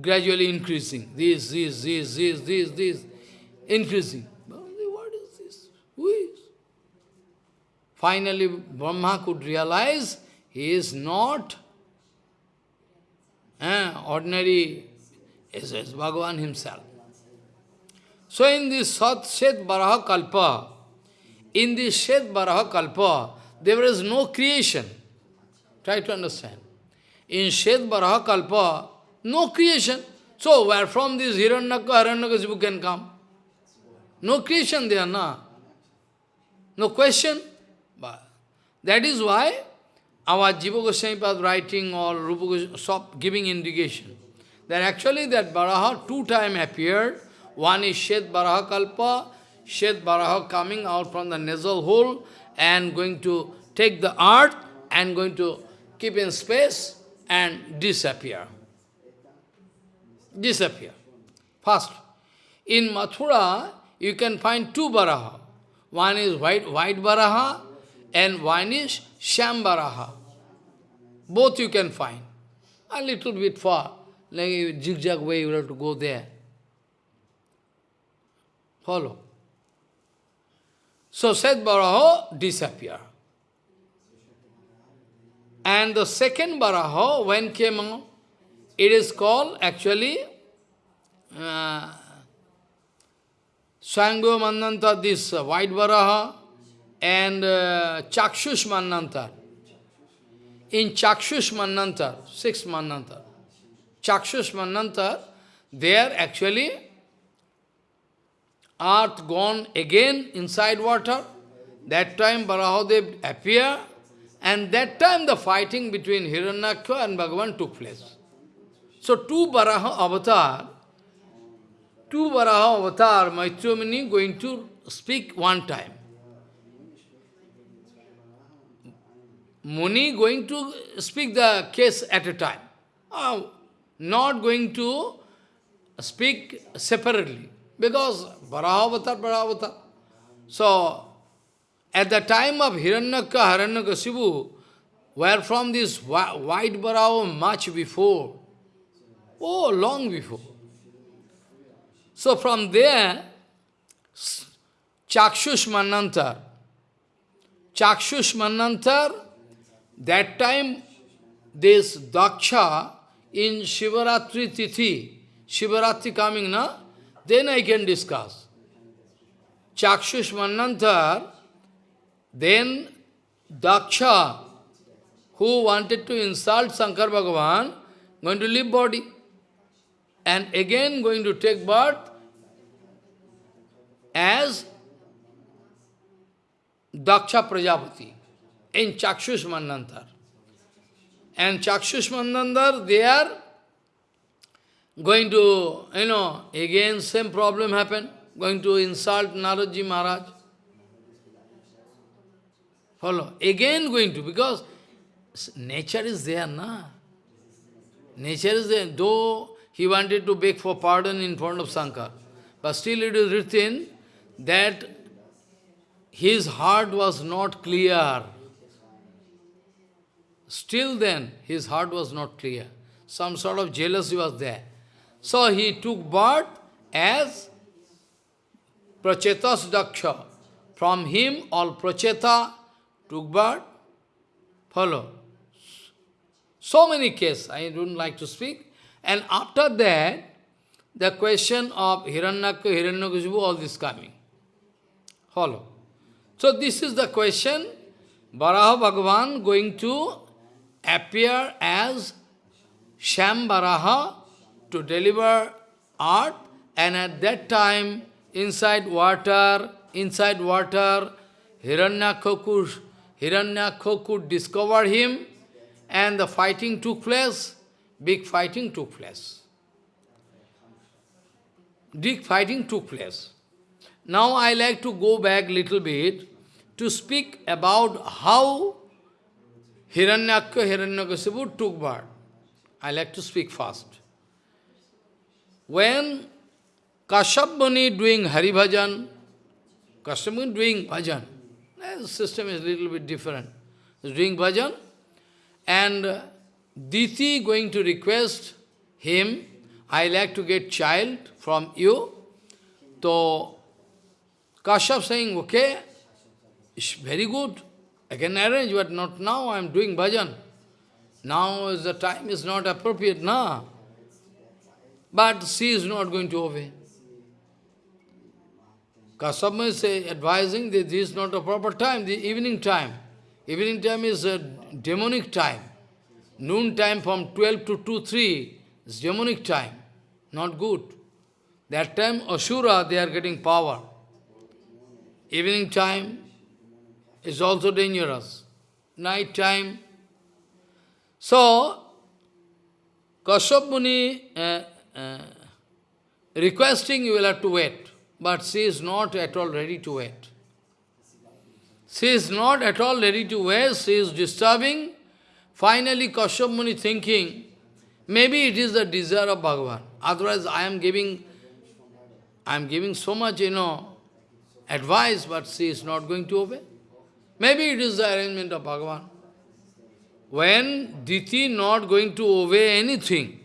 gradually increasing. This, this, this, this, this, this, increasing. What is this? Who is? Finally, Brahma could realize he is not eh, ordinary, is Bhagavan himself. So in this Sat Shet Baraha Kalpa, in this Shet Baraha Kalpa, there is no creation. Try to understand. In Shet Baraha Kalpa, no creation. So where from this Hiranyaka, Hiranyakasipu can come? No creation there, na? No question. But that is why our Jiva Goswami was writing or Rupa Goswami, giving indication. That actually that Baraha two time appeared one is Shet Baraha Kalpa, Shet Baraha coming out from the nasal hole and going to take the earth and going to keep in space and disappear. Disappear. First, in Mathura, you can find two Baraha. One is white, white Baraha and one is Sham Baraha. Both you can find. A little bit far, like zigzag way you have to go there. Follow. So Seth Baraho disappear. And the second Baraho, when came out, it is called actually uh, Sangho this uh, white Baraha, and uh, Chakshush Manantar. In Chakshush Manantar, six Manantar, Chakshush Manantar, there actually earth gone again inside water. That time Barahadev appear, and that time the fighting between Hiranyaksha and Bhagavan took place. So two Baraha avatar, two Baraha avatar, Maitreya Muni going to speak one time. Muni going to speak the case at a time. Uh, not going to speak separately. Because Varahavatar, Varahavatar. So, at the time of Hiranyaka, Hiranyakasipu, where from this white Varaha much before, oh, long before. So from there, Chakshush Manantar, Manantar, that time this Daksha in Shivaratri Tithi, Shivaratri coming, na? then I can discuss. Chakshush Manantar, then Daksha, who wanted to insult Shankar Bhagavan, going to leave body. And again going to take birth as Daksha Prajapati in Chakshush Manantar. And Chakshush Manantar, they are going to, you know, again same problem happen, going to insult Naradji Maharaj. Follow. Again going to, because nature is there, na? Nature is there, though he wanted to beg for pardon in front of Shankar. But still it is written that his heart was not clear. Still then, his heart was not clear. Some sort of jealousy was there. So he took birth as Prachetas Daksha. From him, all Pracheta took birth. Follow. So many cases, I don't like to speak. And after that, the question of Hiranyaka, Hiranyakashipu, all this coming. Follow. So this is the question, Varaha Bhagavan going to appear as Sham Varaha to deliver art and at that time inside water, inside water, Hiranyakhoku, Hiranyakhoku discovered him and the fighting took place, big fighting took place. Big fighting took place. Now I like to go back little bit to speak about how Hiranyakha, Hiranyakasipu took birth. I like to speak fast. When Kashyap doing Hari Bhajan, doing bhajan, the system is a little bit different. He's doing bhajan, and Diti going to request him, I like to get child from you. So, Kashyap saying, okay, it's very good. I can arrange, but not now, I am doing bhajan. Now is the time is not appropriate, na. But she is not going to obey. Kashyap is advising that this is not a proper time, the evening time. Evening time is a demonic time. Noon time from 12 to 2, 3 is demonic time. Not good. That time Asura, they are getting power. Evening time is also dangerous. Night time. So, Kashyap Muni uh, uh, requesting you will have to wait. But she is not at all ready to wait. She is not at all ready to wait, she is disturbing. Finally, Kashyap Muni thinking, maybe it is the desire of Bhagavan. Otherwise, I am giving, I am giving so much, you know, advice, but she is not going to obey. Maybe it is the arrangement of Bhagavan. When Diti not going to obey anything,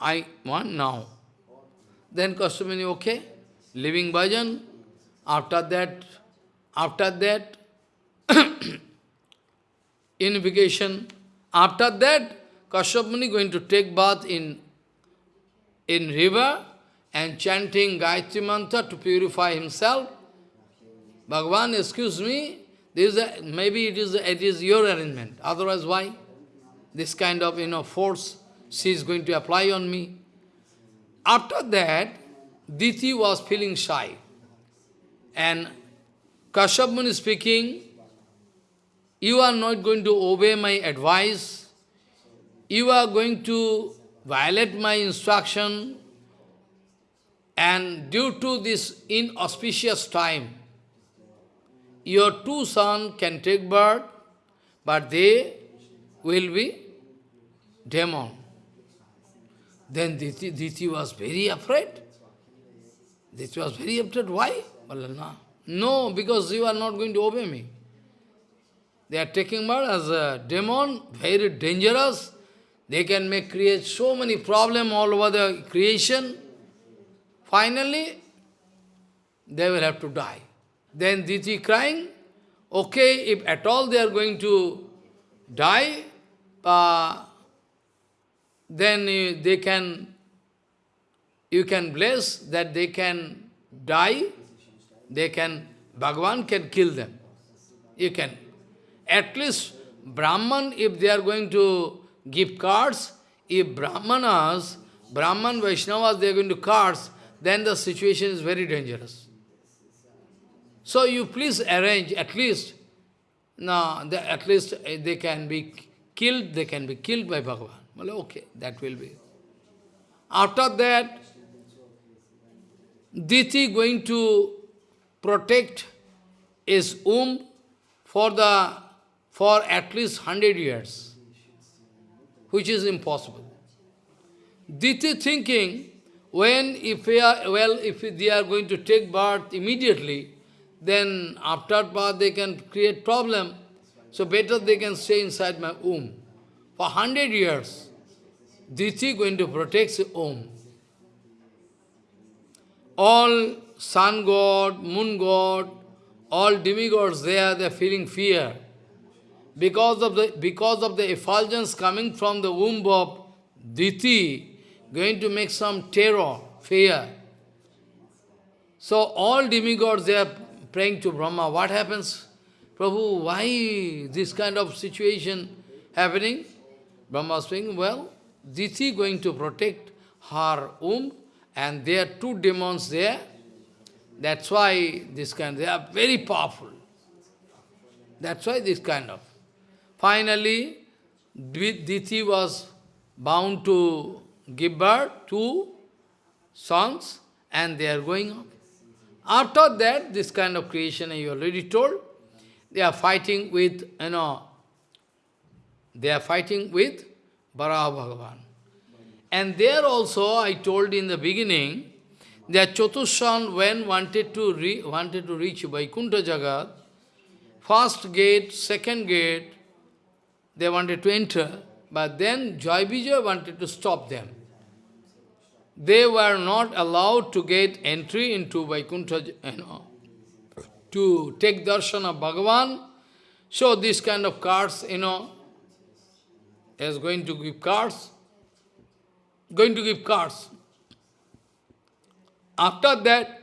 I want now. Then Kashyap Muni, okay, living bhajan. After that, after that, (coughs) unification. After that, Kashyap Muni going to take bath in, in river and chanting Gayatri Mantra to purify himself. Bhagavan, excuse me, this is a, maybe it is, it is your arrangement. Otherwise, why? This kind of, you know, force she is going to apply on me. After that, Diti was feeling shy. And Kashyap Muni speaking, you are not going to obey my advice, you are going to violate my instruction, and due to this inauspicious time, your two sons can take birth, but they will be demon. Then Diti, Diti was very afraid. Diti was very afraid. Why? No, because you are not going to obey me. They are taking birth as a demon, very dangerous. They can make create so many problems all over the creation. Finally, they will have to die. Then Diti crying, okay, if at all they are going to die, uh, then they can, you can bless that they can die, they can, Bhagavan can kill them. You can. At least Brahman, if they are going to give cards, if Brahmanas, Brahman Vaishnavas, they are going to cards, then the situation is very dangerous. So you please arrange at least, no, the, at least eh, they can be killed, they can be killed by Bhagavan. Well, okay, that will be. After that, Diti going to protect his womb for the for at least hundred years, which is impossible. Diti thinking, when if we are well, if they are going to take birth immediately, then after birth they can create problem. So better they can stay inside my womb for hundred years. Diti going to protect the Om. All sun god, moon god, all demigods, they are they are feeling fear. Because of the because of the effulgence coming from the womb of Diti, going to make some terror, fear. So all demigods they are praying to Brahma. What happens? Prabhu, why this kind of situation happening? Brahma saying, well, Diti going to protect her womb and there are two demons there. That's why this kind, they are very powerful. That's why this kind of. Finally, Diti was bound to give birth to sons and they are going on. After that, this kind of creation, I already told, they are fighting with, you know, they are fighting with Varaha Bhagavan. And there also, I told in the beginning, that Chatushan, when wanted to, re, wanted to reach Vaikuntha Jagat, first gate, second gate, they wanted to enter, but then Jai Vijay wanted to stop them. They were not allowed to get entry into Vaikuntha, you know, to take darshan of Bhagavan. So this kind of cards, you know, is going to give cards, going to give cards. After that,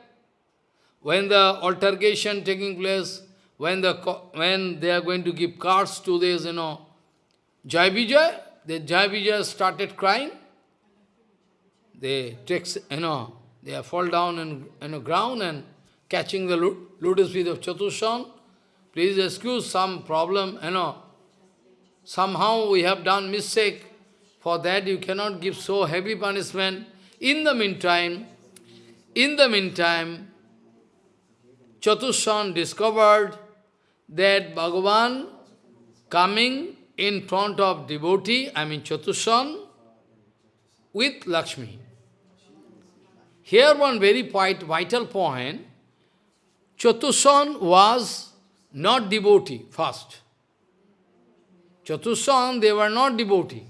when the altercation taking place, when the when they are going to give cards to this, you know, Jai Vijay, the Jai Vijay started crying. They take, you know, they fall down in the ground and catching the lotus feet of Chatushan. Please excuse some problem, you know. Somehow we have done mistake. For that you cannot give so heavy punishment. In the meantime, in the meantime, Chatushan discovered that Bhagavan coming in front of devotee, I mean Chatushan, with Lakshmi. Here one very vital point, Chatushan was not devotee first. Chatushan, they were not devotee.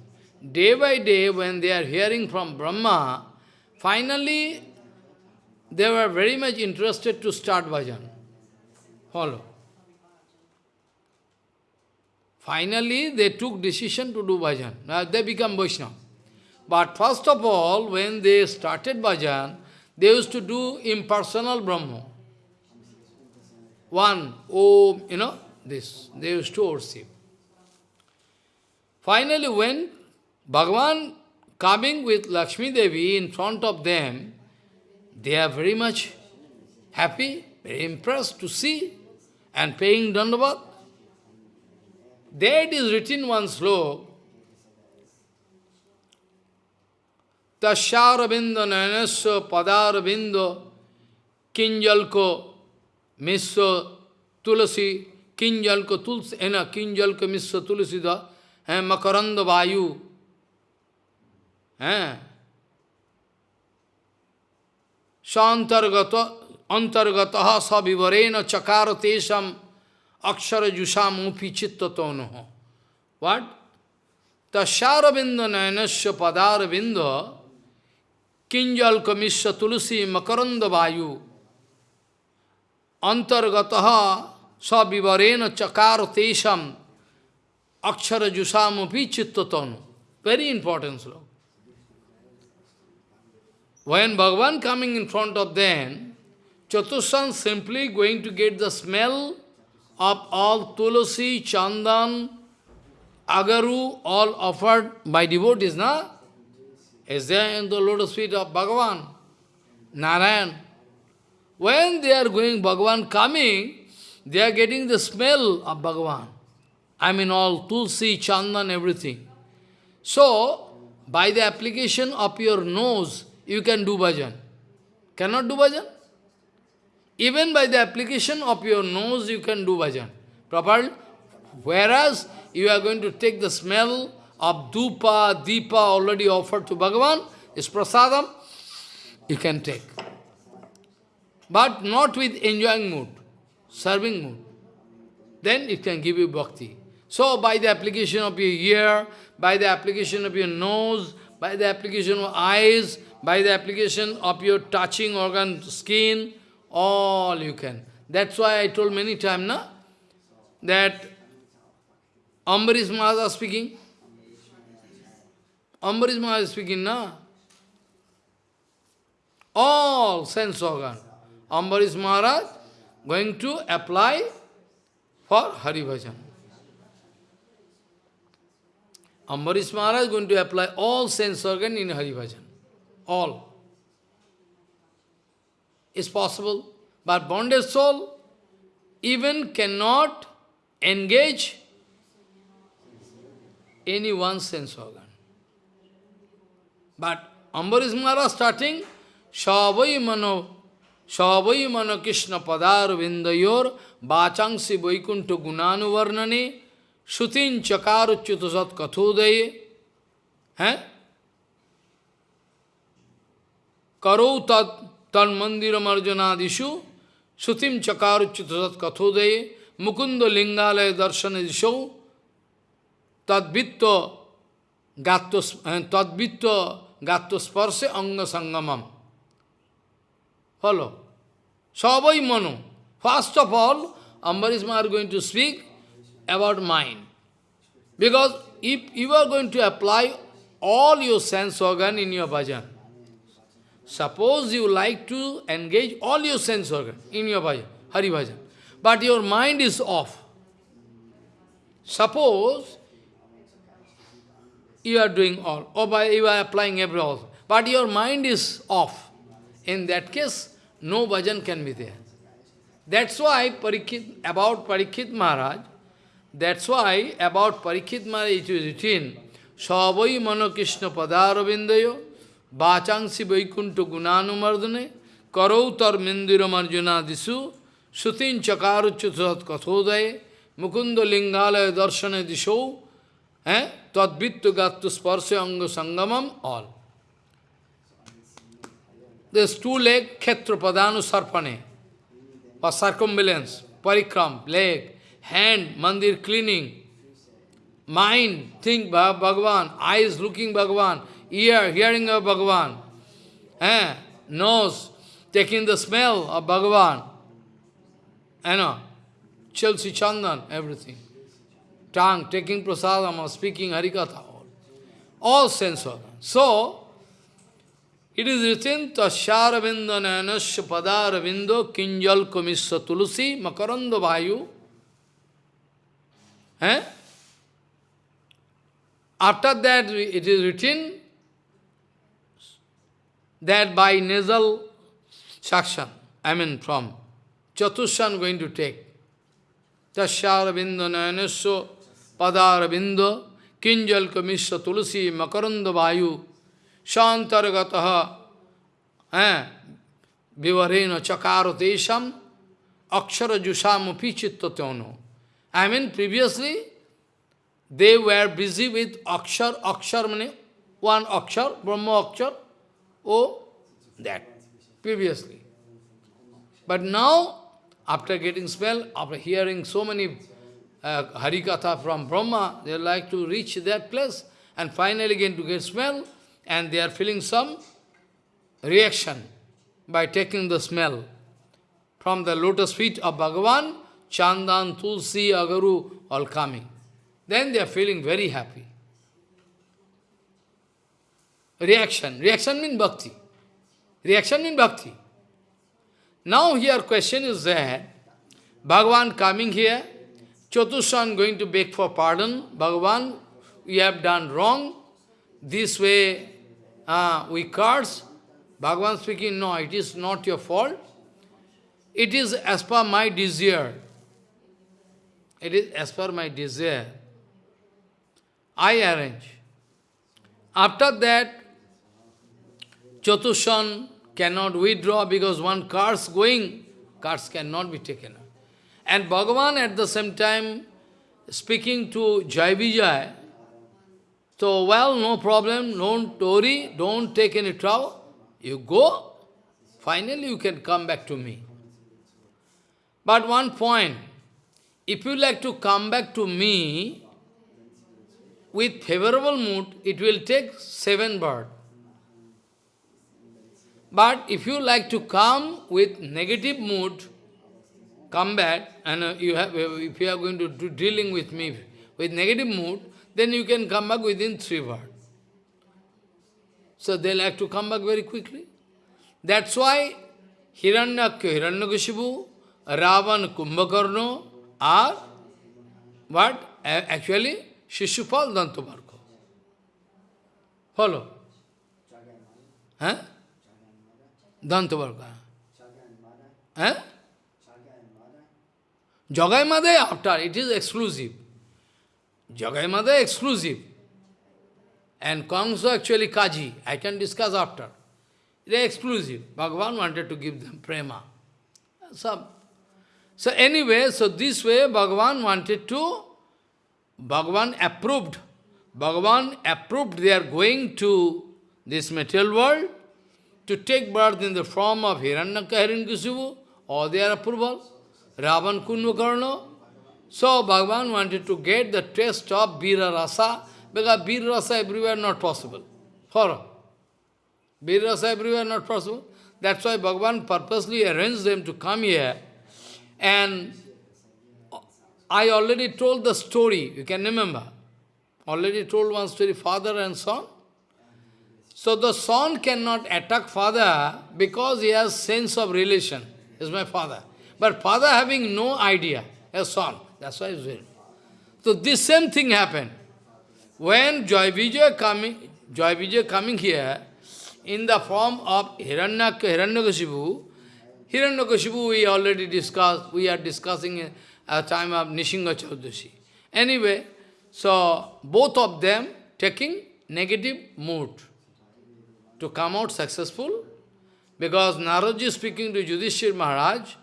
Day by day, when they are hearing from Brahma, finally, they were very much interested to start bhajan. Follow. Finally, they took decision to do bhajan. Now they become Vaishnava. But first of all, when they started bhajan, they used to do impersonal Brahma. One, oh, you know, this, they used to worship. Finally, when Bhagavan coming with Lakshmi Devi in front of them, they are very much happy, very impressed to see and paying dandavat. There it is written one slok, Tashyarabindo nanasya padarabindo kinjalko misya tulasi kinjalko tulsi ena kinjalko misya tulasi da makaranda vayu. Santargata antargataha savivarena chakara tesam akshara jusamupi chittatonoho. What? Tashyarabindo nayanasya padarabindo kinjal kamisya tulsi makaranda vayu antargataha savivarena chakara tesam akshara jusamupi chittatonu. Very important sloka. When Bhagavan coming in front of them, Chatushan simply going to get the smell of all tulasi, chandan, agaru, all offered by devotees, na? Is there in the lotus feet of Bhagavan, Narayan. When they are going, Bhagavan coming, they are getting the smell of Bhagavan. I mean all tulsi, chandan, everything. So, by the application of your nose, you can do bhajan. Cannot do bhajan? Even by the application of your nose, you can do bhajan. Properly? Whereas, you are going to take the smell of dupa, deepa already offered to Bhagavan, is prasadam, you can take. But not with enjoying mood, serving mood. Then it can give you bhakti. So, by the application of your ear, by the application of your nose, by the application of eyes, by the application of your touching organ, skin, all you can. That's why I told many times, na, that Ambarish Maharaj speaking. Ambarish Maharaj speaking, na? All sense organ. Ambarish Maharaj going to apply for Hari Bhajan. Ambarish Maharaj going to apply all sense organ in Hari Bhajan. All. It's possible. But bonded soul even cannot engage any one sense organ. But Ambarish Maharaj starting, Shavai Mano, Shavai Mano Krishna Padar Vindayor, Bachangsi Vaikunta Gunanu Varnane, Shutin Chakaru Chutasat Kathodaye, eh? Mandiram Arjanadishu, Shutim Chakaru Chutasat Kathodaye, Mukunda Lingalaya Darshanadishu, Tadvitto Tadvitto Gatto Sparse Anga Sangamam. Follow. Savai Manu. First of all, Ambarisma are going to speak about mind. Because if you are going to apply all your sense organ in your bhajan, suppose you like to engage all your sense organ in your bhajan, Hari bhajan, but your mind is off. Suppose you are doing all, or by you are applying every all, but your mind is off. In that case, no bhajan can be there. That's why about Parikit Maharaj, that's why about Parikit Maharaj it is written, Savai Mano Krishna Padaravindayo, Bachangsi Vaikunta Gunanumardane, Karautar Mindira Marjuna Disu, Sutin Chakaruchutat Kathodaye, Mukunda Lingalaya Darshana Disho, eh? Tadvittu Gattu Sparsya Anga Sangamam, all. There's two leg, Khetrapadanu Sarpane, or circumambulance, parikram, leg, hand, mandir cleaning, mind, think Bhagavan, eyes looking Bhagavan, ear hearing of Bhagavan, eh? nose taking the smell of Bhagavan, you know, Chandan, everything. Tongue taking prasadam or speaking Harikatha, all, all sense organs. So, it is written, Tashyaravinda nanasya padaravindo kinjal komisya tulusi makaranda vayu. Eh? After that, it is written that by nasal suction, I mean from Chatushan going to take. Tashyaravinda nanasya padaravindo kinjal komisya tulusi makaranda vayu. Shantargataha Vivarena chakaro tesham akshara jusam pichittatono. I mean, previously, they were busy with akshar, akshar one akshar, Brahma akshar, oh, that, previously. But now, after getting smell, after hearing so many uh, Harikatha from Brahma, they like to reach that place and finally get to get smell, and they are feeling some reaction by taking the smell from the lotus feet of Bhagavan, Chandan, Tulsi, Agaru, all coming. Then they are feeling very happy. Reaction. Reaction means bhakti. Reaction means bhakti. Now here question is that Bhagavan coming here, Chatushan going to beg for pardon. Bhagavan, we have done wrong. This way uh, we curse. Bhagavan speaking, no, it is not your fault. It is as per my desire. It is as per my desire. I arrange. After that, Chatushan cannot withdraw because one car's going, cars cannot be taken. And Bhagavan at the same time speaking to Jai Vijay, so, well, no problem, don't worry, don't take any trouble. You go, finally you can come back to me. But one point, if you like to come back to me with favorable mood, it will take seven birds. But if you like to come with negative mood, come back, and uh, you have, if you are going to do dealing with me with negative mood, then you can come back within three words. So they like to come back very quickly. That's why Hiranyakya, Hiranyakashipu, Ravan, Kumbhakarno are what? Actually, Shishupal Dantamarko. Follow? Huh? Dantavarga. Huh? Jagai Madai after, it is exclusive. Jagai Madai exclusive. And Kamsa actually Kaji, I can discuss after. They are exclusive. Bhagavan wanted to give them prema. So, so anyway, so this way Bhagavan wanted to, Bhagavan approved. Bhagavan approved they are going to this material world to take birth in the form of Hiranyaka Hiranyakasipu, or their approval, Ravan Kunvakarna. So Bhagavan wanted to get the taste of Bira Rasa, because Bira Rasa everywhere not possible. For Bira Rasa everywhere not possible. That's why Bhagavan purposely arranged them to come here. And I already told the story, you can remember. Already told one story, father and son. So the son cannot attack father because he has sense of relation. He's my father. But father having no idea, a son. That's why he's very. So this same thing happened. When Joy Vijay coming, Joy Vijay coming here, in the form of Hiranyaka, Hiranyakashipu, Hiranyakashipu we already discussed, we are discussing at a time of Nishinga Chaudashi. Anyway, so both of them taking negative mood to come out successful, because Naradji speaking to Yudhishthir Maharaj,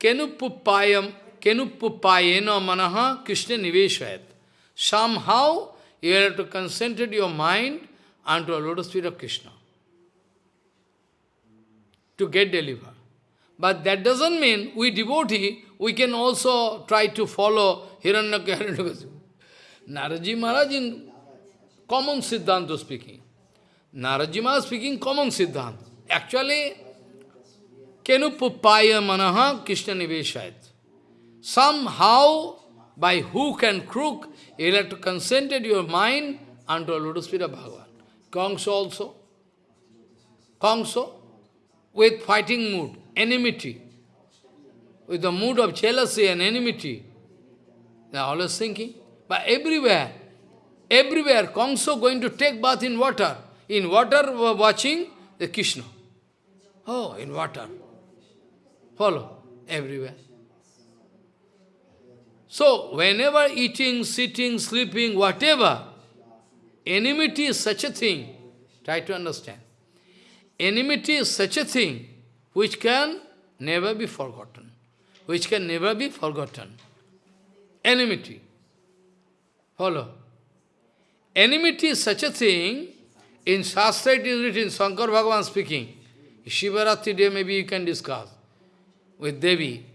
Kenuppayam, Kenuppayena manaha Krishna niveshayat. Somehow you have to concentrate your mind unto a lotus feet of Krishna to get delivered. But that doesn't mean we devotee, we can also try to follow Hiranyaka Hiranyakasipu. Naradji Maharaj in common Siddhanta speaking. Naraji Maharaj speaking common Siddhanta. Actually, Kenupupaya Manaha Krishna Niveshayat. Somehow, by hook and crook, you have to concentrate your mind unto a lotus feet of Bhagavan. Kongso also. Kongso, with fighting mood, enmity, with the mood of jealousy and enmity. They are always thinking. But everywhere, everywhere, Kongso going to take bath in water. In water, watching the Krishna. Oh, in water. Follow, everywhere. So, whenever eating, sitting, sleeping, whatever, enmity is such a thing. Try to understand. Enmity is such a thing which can never be forgotten. Which can never be forgotten. Enmity. Follow. Enmity is such a thing, in Shastra it is written, Shankar Bhagavan speaking. Shivaratri day maybe you can discuss with Devi.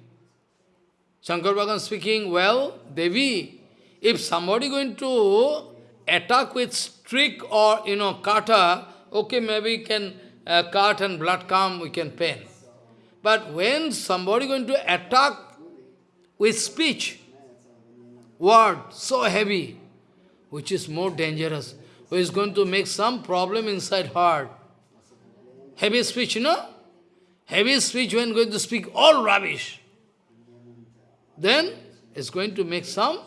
Shankar Bhagavan speaking, well, Devi, if somebody going to attack with stick or, you know, kata, okay, maybe can uh, cut and blood come, we can pain. But when somebody going to attack with speech, word so heavy, which is more dangerous, who is going to make some problem inside heart. Heavy speech, you know? Heavy speech when going to speak all rubbish. Then it's going to make some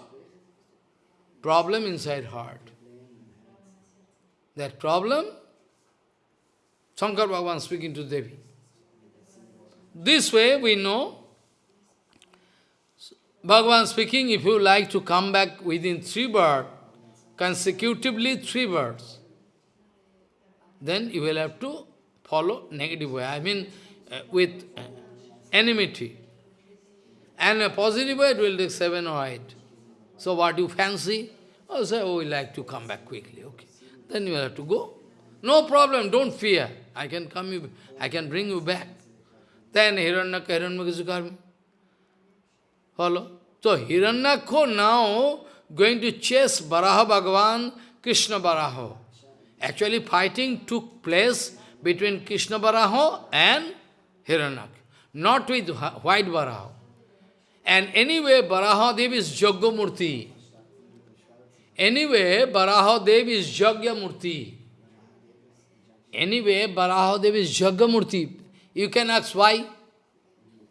problem inside heart. That problem, Shankar Bhagavan speaking to Devi. This way we know Bhagavan speaking, if you like to come back within three births, consecutively three births, then you will have to follow negative way. I mean, uh, with uh, enmity. And a positive way, it will take seven or eight. So what you fancy? Oh, say, oh, we like to come back quickly. Okay. Then you will have to go. No problem, don't fear. I can come you, I can bring you back. Then Hiranyaka, Hiranyaka Follow? So Hiranyakho now going to chase Baraha Bhagavan, Krishna Baraha. Actually fighting took place between Krishna Baraha and Hiranyak, not with white Baraha. And anyway, Baraha Dev is Joggamurti. Anyway, Baraha Dev is Jagya Murti. Anyway, Baraha Dev is Jagyamurti. You can ask why.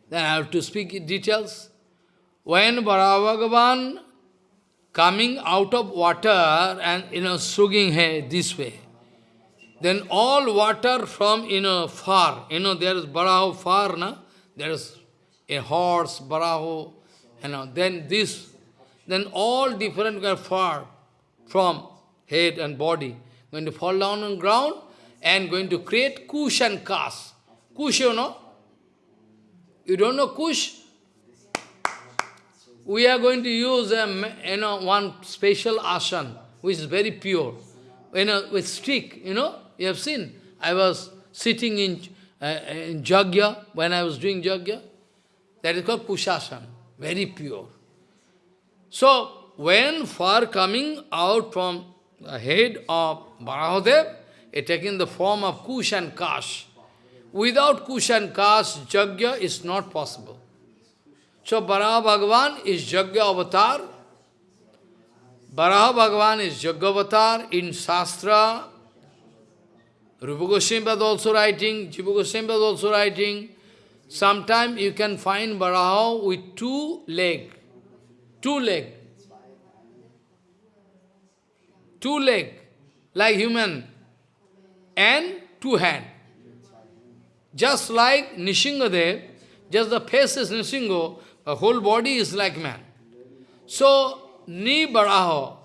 Then I have to speak in details. When Baraha Bhagavan coming out of water and, you know, swinging hair this way, then all water from, you know, far, you know, there is Baraho far, na? there is a horse, Baraho, you know, then this, then all different are far from head and body, going to fall down on ground and going to create kush and kas. Kush, you know? You don't know kush? We are going to use a, you know, one special asana, which is very pure, you know, with stick, you know, you have seen. I was sitting in, uh, in Jagya, when I was doing Jagya, that is called Kushasana, very pure. So, when far coming out from the head of Barahadev, it taking the form of Kush and Kash. Without Kush and Kash, Jagya is not possible. So Baraha Bhagavan is Jagya avatar. Baraha Bhagavan is Jagya avatar in Shastra. Rupa Goswami was also writing, Jiva Goswami was also writing. Sometimes you can find Baraha with two leg, two leg, two leg, like human, and two hand. Just like Nishingadev, just the face is Nishingo, the whole body is like man. So, Ni Baraho,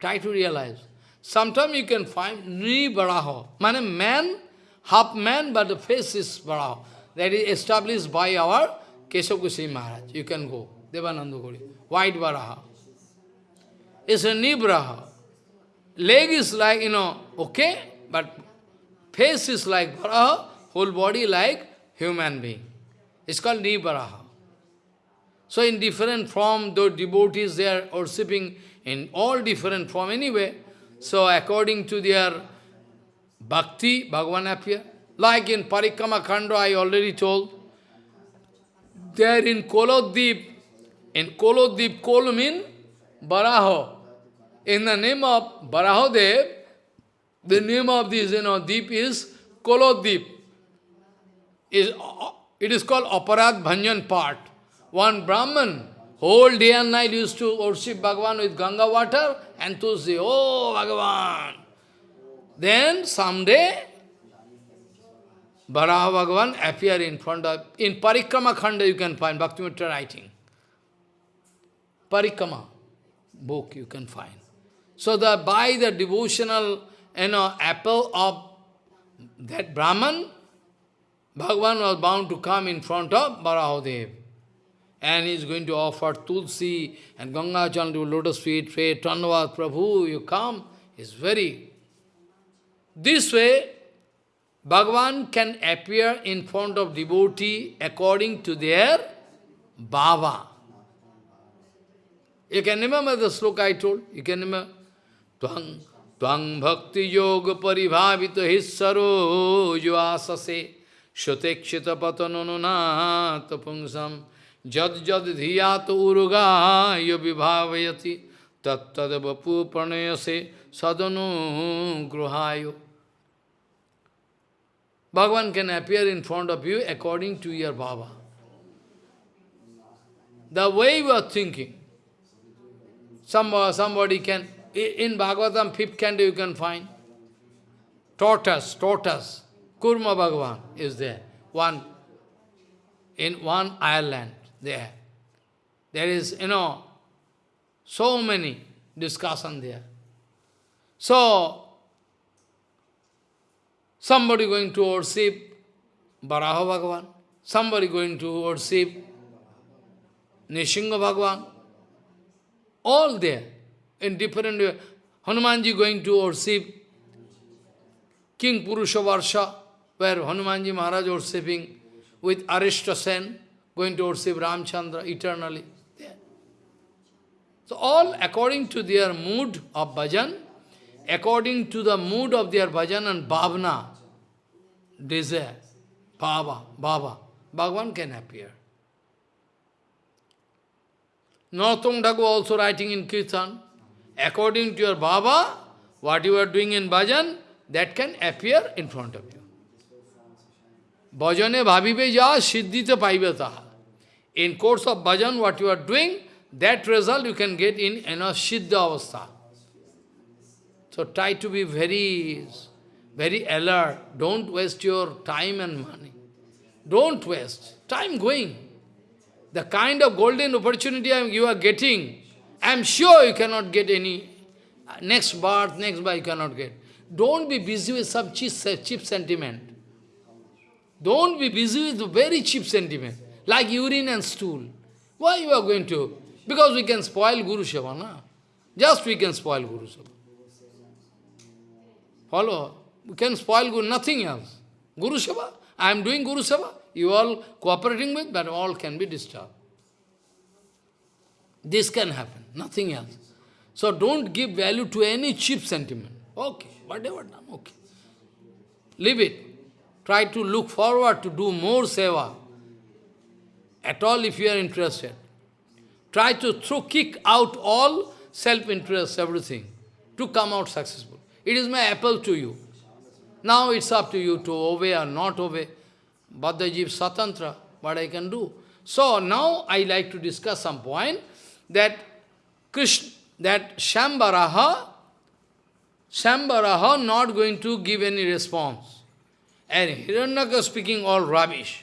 try to realize. Sometimes you can find Ni Baraho, man, man, half man, but the face is Baraho. That is established by our Keshav Maharaj. You can go, Devananda Gori, white Baraha. It's a Ni Baraha. Leg is like, you know, okay, but face is like Baraha, whole body like human being. It's called Nibaraha. So in different form, the devotees, they are worshipping in all different form anyway. So according to their bhakti, Bhagavan appear. Like in Parikrama Khanda, I already told. There in Kolodip, in Kolodip, Kol Baraho. In the name of Barahodev, the name of this, you know, deep is Kolodip. Is, it is called Aparad Bhanjan part. One Brahman, whole day and night used to worship Bhagavan with Ganga water and to say, Oh Bhagavan. Then someday, Baraha Bhagavan appear in front of, in Parikrama Khanda you can find, Bhaktivinoda writing. Parikrama book you can find. So that by the devotional you know, apple of that Brahman, Bhagavan was bound to come in front of Barahadev. And he is going to offer Tulsi and Ganga to lotus feet, pray, Tanavad, Prabhu, you come. It's very... This way, Bhagavan can appear in front of devotee according to their bhava. You can remember the sloka I told? You can remember? Tvang Tvang bhakti yoga paribhavita hissaro yuasase shotekshita patanununat pungsam जद जद धिया तो उर्गा विभावती तत् तद बपू प्रणय से सदनु गृहायो। Bhagavan can appear in front of you according to your Baba the way you are thinking somebody can in Bhagavatam fifth canto you can find tortoise tortoise Kurma Bhagavan is there one in one Ireland there. There is, you know, so many discussion there. So, somebody going to worship Baraha Bhagavan, somebody going to worship Nishinga Bhagavan, all there in different way. Hanumanji going to worship Kimpurusha Varsha, where Hanumanji Maharaj worshipping with Arishta Sen, going to worship Ramchandra eternally. There. So all according to their mood of bhajan, according to the mood of their bhajan and bhavna, desire, bhava, bhava, Bhagavan can appear. Narottam Thakur also writing in Kirtan, according to your Baba, what you are doing in bhajan, that can appear in front of you. Bhajane bhavibe ja siddhita paivata. In course of bhajan, what you are doing, that result you can get in, in a siddha avastha. So try to be very, very alert. Don't waste your time and money. Don't waste. Time going. The kind of golden opportunity you are getting, I am sure you cannot get any next birth, next birth you cannot get. Don't be busy with some cheap, cheap sentiment. Don't be busy with very cheap sentiment, like urine and stool. Why you are going to? Because we can spoil Guru Seva, na? Just we can spoil Guru Seva. Follow? We can spoil Guru, nothing else. Guru Seva, I am doing Guru Seva, you all cooperating with, but all can be disturbed. This can happen, nothing else. So don't give value to any cheap sentiment. Okay, whatever okay. Leave it. Try to look forward to do more seva. At all if you are interested. Try to throw, kick out all self-interest, everything, to come out successful. It is my apple to you. Now it's up to you to obey or not obey. Bhaddajiv Satantra, what I can do. So now I like to discuss some point that Krishna, that Shambharaha, Shambharaha not going to give any response. And Hiranyaka speaking all rubbish.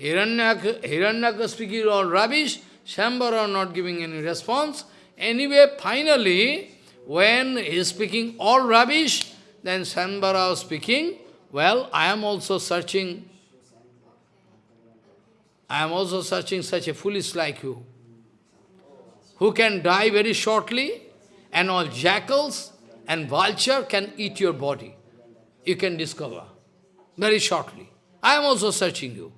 Hiranyaka, Hiranyaka speaking all rubbish, Shambhara not giving any response. Anyway, finally, when he is speaking all rubbish, then Shambhara speaking, well, I am also searching, I am also searching such a foolish like you, who can die very shortly, and all jackals and vulture can eat your body you can discover very shortly. I am also searching you.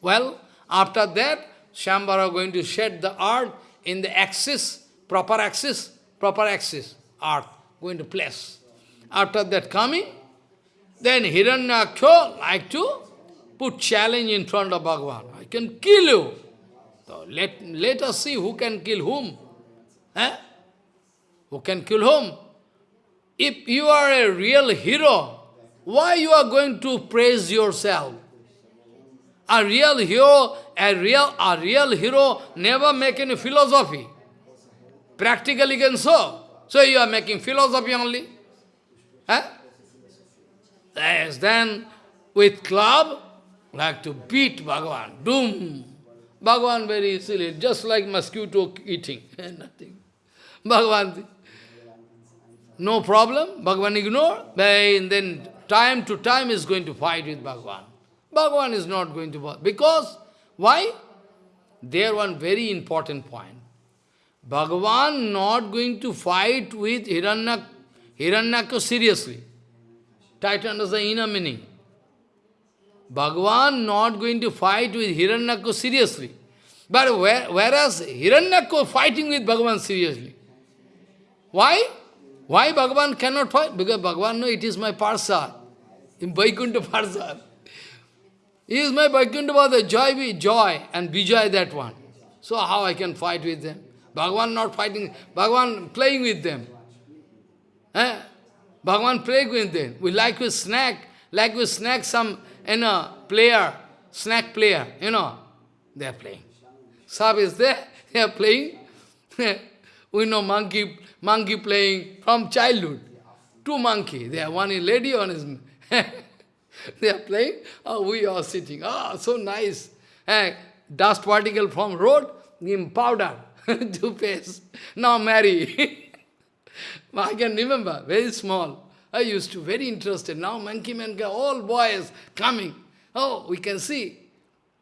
Well, after that, Shambhara going to shed the earth in the axis, proper axis, proper axis, earth, going to place. After that coming, then Hiranyaksha like to put challenge in front of Bhagavan. I can kill you. So let, let us see who can kill whom. Eh? Who can kill whom? If you are a real hero, why you are going to praise yourself? A real hero, a real, a real hero never make any philosophy. Practically can so. So you are making philosophy only. Huh? Yes, then with club, like to beat Bhagavan. Doom. Bhagavan very easily, just like mosquito eating. (laughs) Nothing. Bhagavan no problem, Bhagavan ignore, then time to time is going to fight with Bhagavan. Bhagavan is not going to fight. Because, why? There one very important point. Bhagavan not going to fight with Hiranyak, Hiranyaka seriously. Try to understand inner meaning. Bhagavan not going to fight with Hiranyaka seriously. But whereas Hiranyaka fighting with Bhagavan seriously. Why? Why Bhagavan cannot fight? Because Bhagavan knows it is my parshad. In Vaikuntha parshad. He is my Vaikuntha Pada, joy, be joy, and Vijay that one. So how I can fight with them? Bhagavan not fighting, Bhagavan playing with them. Eh? Bhagavan playing with them. We like with snack, like we snack some, you know, player, snack player, you know, they are playing. Sab is there, they are playing. (laughs) we know monkey monkey playing from childhood. Two monkey, they are one is lady, one is (laughs) they are playing, oh, we are sitting, ah, oh, so nice. Eh, dust particle from road, in powder (laughs) to paste. Now marry. (laughs) I can remember, very small. I used to, very interested. Now monkey man, all boys coming. Oh, we can see.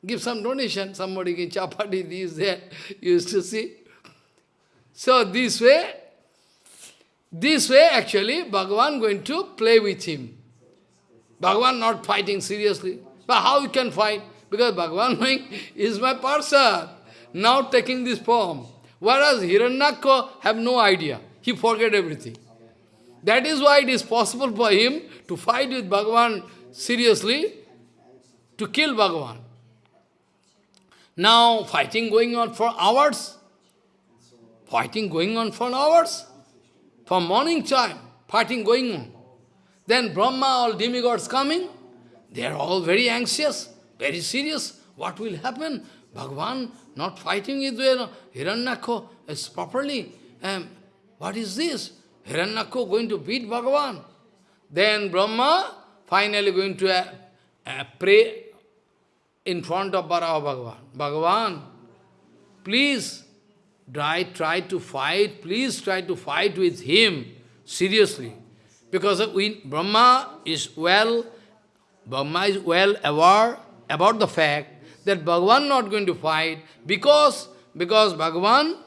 Give some donation, somebody give chapati, this, that. used to see. So this way, this way, actually, Bhagavan going to play with him. Bhagavan not fighting seriously. But how he can fight? Because Bhagavan (laughs) is my parshad. Now taking this form. Whereas Hiranyaka have no idea. He forget everything. That is why it is possible for him to fight with Bhagavan seriously, to kill Bhagavan. Now fighting going on for hours. Fighting going on for hours. From morning time, fighting going on. Then Brahma, all demigods coming, they are all very anxious, very serious. What will happen? Bhagavan not fighting with Hiranyakho is properly. Um, what is this? Hiranyakho going to beat Bhagavan. Then Brahma finally going to uh, uh, pray in front of Varaha Bhagavan. Bhagavan, please try, try to fight, please try to fight with him seriously. Because we, Brahma is well, Brahma is well aware about the fact that Bhagavan not going to fight because, because Bhagavan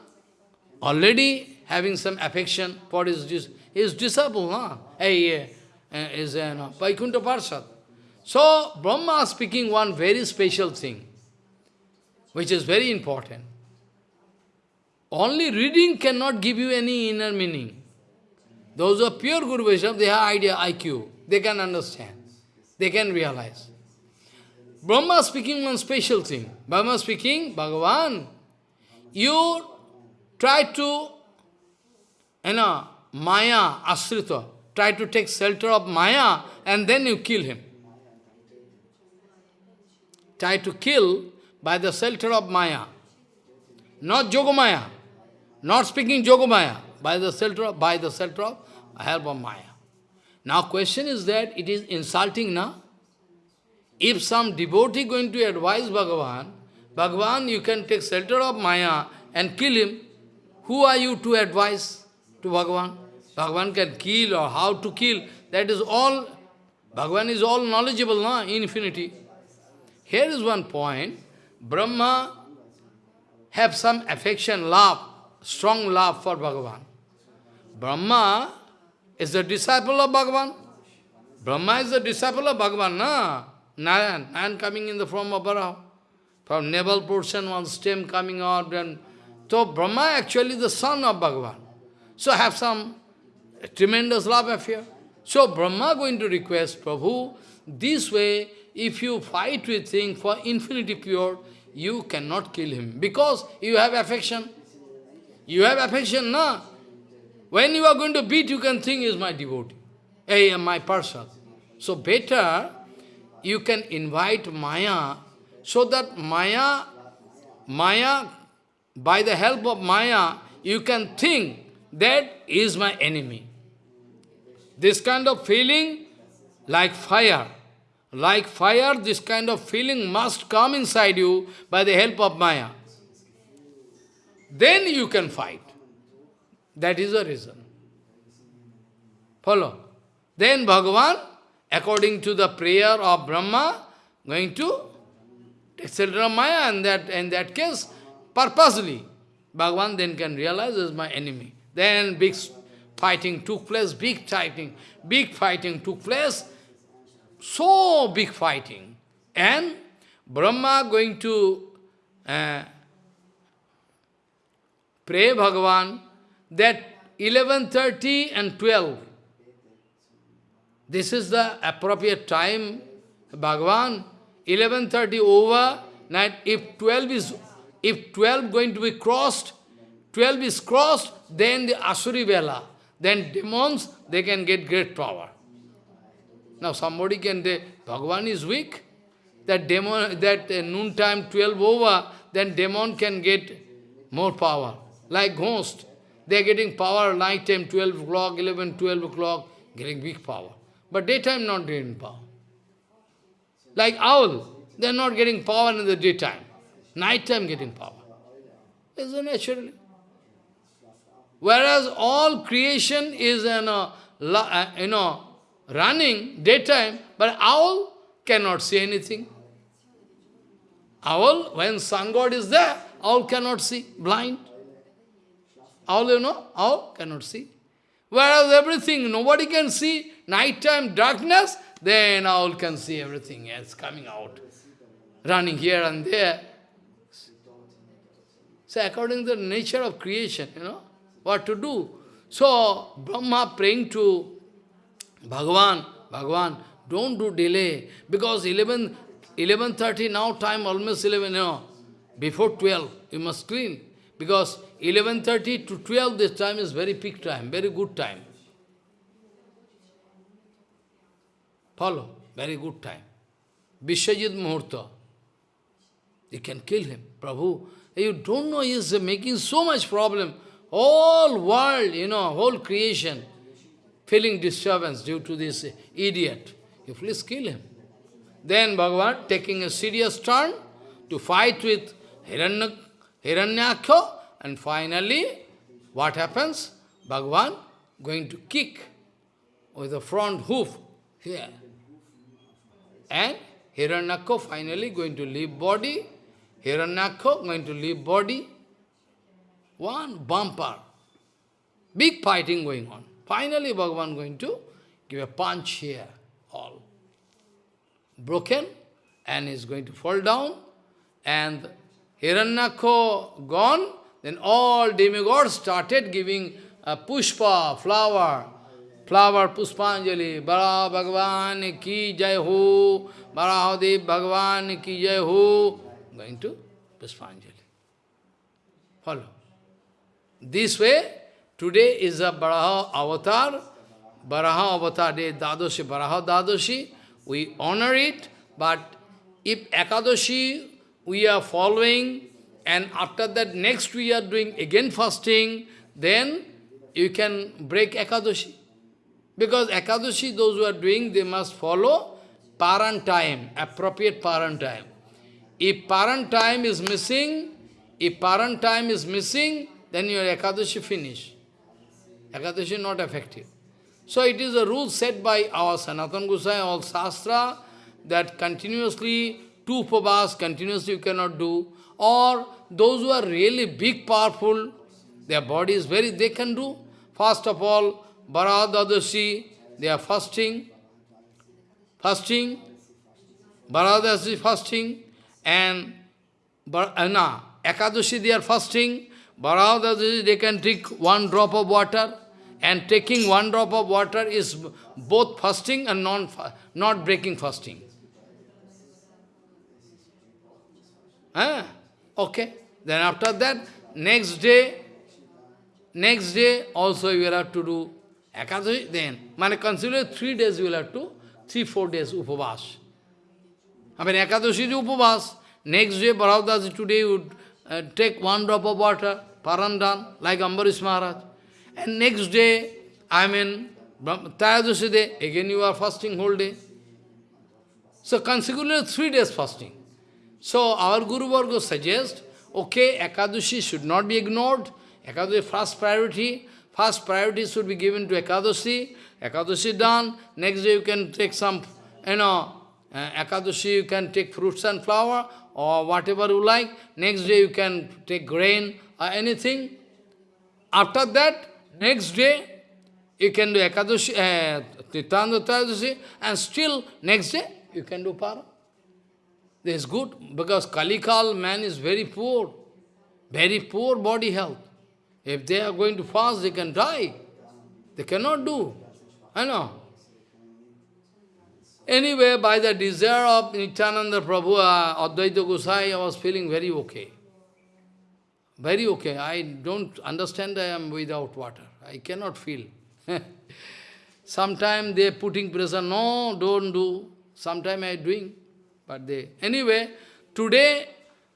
already having some affection for his, his disciple, huh? Hey, uh, is uh, no, Vaikuntha Parshad. So, Brahma speaking one very special thing, which is very important. Only reading cannot give you any inner meaning. Those who are pure Guru Vaishnava, they have idea, IQ. They can understand. They can realize. Brahma speaking one special thing. Brahma speaking, Bhagavan, you try to, you know, Maya, Asrita, try to take shelter of Maya and then you kill him. Try to kill by the shelter of Maya. Not Jogamaya. Not speaking Jogamaya. By the of, by the shelter of help of Maya. Now question is that it is insulting now. If some devotee going to advise Bhagavan, Bhagavan, you can take shelter of Maya and kill him. Who are you to advise to Bhagavan? Bhagavan can kill or how to kill. That is all, Bhagavan is all knowledgeable, no? infinity. Here is one point. Brahma have some affection, love, strong love for Bhagavan. Brahma is the disciple of Bhagavan. Brahma is the disciple of Bhagavan, na? Nayan, Nayan coming in the form of Varaha. From navel portion, one stem coming out, and so Brahma actually the son of Bhagavan. So have some tremendous love affair. So Brahma going to request Prabhu, this way if you fight with thing for infinity pure, you cannot kill him because you have affection. You have affection, na? When you are going to beat, you can think is my devotee, I am my person. So better you can invite Maya so that Maya, Maya, by the help of Maya, you can think that is my enemy. This kind of feeling like fire. Like fire, this kind of feeling must come inside you by the help of Maya. Then you can fight. That is the reason. Follow. Then Bhagavan, according to the prayer of Brahma, going to of Maya, and that in that case, purposely, Bhagavan then can realize as my enemy. Then big fighting took place, big fighting, big fighting took place, so big fighting. And Brahma going to uh, pray Bhagavan that 11.30 and 12, this is the appropriate time, Bhagavan, 11.30 over, night, if 12 is, if 12 going to be crossed, 12 is crossed, then the Asuri Vela, then demons, they can get great power. Now somebody can say, Bhagavan is weak, that demon, that uh, noon time 12 over, then demon can get more power. Like ghost, they are getting power night time 12 o'clock, 11, 12 o'clock, getting big power. But daytime not getting power. Like owl, they are not getting power in the daytime. Nighttime getting power. Is naturally. Whereas all creation is, you know, uh, you know, running daytime, but owl cannot see anything. Owl, when sun god is there, owl cannot see, blind. Owl, you know, All cannot see. Whereas everything, nobody can see, nighttime darkness, then all can see everything else coming out, running here and there. So according to the nature of creation, you know, what to do. So Brahma praying to Bhagavan, Bhagavan, don't do delay, because 11, 11.30 now time almost 11, you know, before 12, you must clean. Because 11.30 to 12, this time is very peak time, very good time. Follow, very good time. Vishwajit Muhurta. You can kill him. Prabhu, you don't know, he is making so much problem. Whole world, you know, whole creation, feeling disturbance due to this idiot. You please kill him. Then Bhagavan taking a serious turn to fight with Hiranya, Hiranyakya, and finally, what happens? Bhagavan going to kick with the front hoof here. And Hiranyakya finally going to leave body, Hiranyakya going to leave body, one bumper, big fighting going on. Finally, Bhagavan going to give a punch here, all broken, and is going to fall down, and Hiranyakya gone, then all demigods started giving a pushpa, flower, flower Puspanjali, Bara Bhagavan ki jai ho, Barahadev Bhagavan ki jai ho, going to Puspanjali. Follow. This way, today is a Baraha avatar, Baraha avatar day, Dadoshi, Baraha Dadoshi, we honor it, but if Ekadashi we are following, and after that next we are doing again fasting, then you can break Ekadashi. Because Ekadashi, those who are doing, they must follow paran time, appropriate paran time. If paran time is missing, if paran time is missing, then your Ekadashi finish. Ekadashi not effective. So it is a rule set by our Sanatana Gosai, all Shastra, that continuously, two upavas continuously you cannot do, or those who are really big, powerful, their body is very, they can do. First of all, Bharadadashi, they are fasting, fasting, Bharadadashi fasting, and Anna, uh, Ekadashi they are fasting, Bharadadashi they can drink one drop of water, and taking one drop of water is both fasting and non not breaking fasting. Ah, okay. Then after that, next day, next day also you will have to do Ekadashi, then. Man, consider three days you will have to, three, four days upavas. I mean, Ekadashi is upavas. Next day, Bharavdas today would uh, take one drop of water, parandan, like Ambarish Maharaj. And next day, I mean, Trayadashi day, again you are fasting whole day. So consequently, three days fasting. So our Guru Varga suggests, okay, Ekadashi should not be ignored. Ekadashi first priority. First priority should be given to Ekadashi. Ekadashi done. Next day you can take some, you know, uh, Ekadashi you can take fruits and flower or whatever you like. Next day you can take grain or anything. After that, Next day, you can do Ekadashi, uh, Titanda and still next day, you can do Para. This is good, because Kalikal man is very poor, very poor body health. If they are going to fast, they can die. They cannot do. I know. Anyway, by the desire of Nityananda Prabhu, uh, Advaita Gosai, I was feeling very okay. Very okay. I don't understand I am without water. I cannot feel. (laughs) Sometimes they are putting pressure, no, don't do. Sometimes I doing. But they, anyway, today,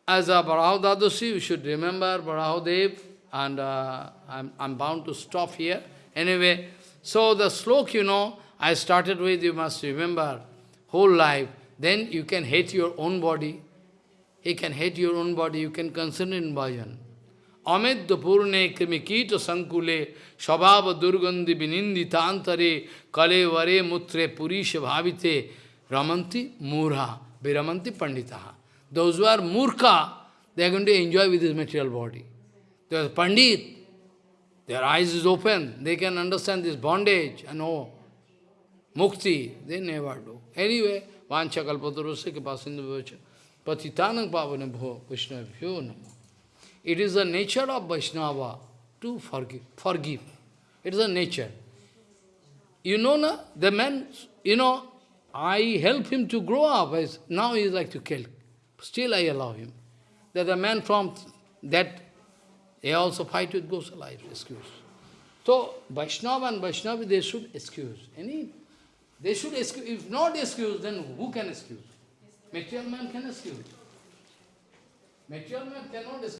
as a Baraho Dadoshi, you should remember Barahodev, and uh, I'm, I'm bound to stop here. Anyway, so the slok, you know, I started with, you must remember, whole life. Then you can hate your own body. He can hate your own body, you can concern in bhajan. Amedya purne krimikita sankule Shabhava durgandhi vininditantare kale vare mutre purisha bhavite ramanti murha viramanti panditaha. Those who are murkha, they are going to enjoy with this material body. Are pandit, their eyes is open, they can understand this bondage and oh, mukti, they never do. Anyway, vancha kalpatarusya ke pasindu vacha patitanang pavane bho vishnavyo namo. It is the nature of Vaishnava to forgive. Forgive. It is a nature. You know, na, the man, you know, I help him to grow up. Now he is like to kill. Still I allow him. That the man from that They also fight with Gosala, excuse. So, Vaishnava and Vaishnavi, they should excuse. Any, they should excuse. If not excuse, then who can excuse? Material man can excuse. Material man cannot excuse.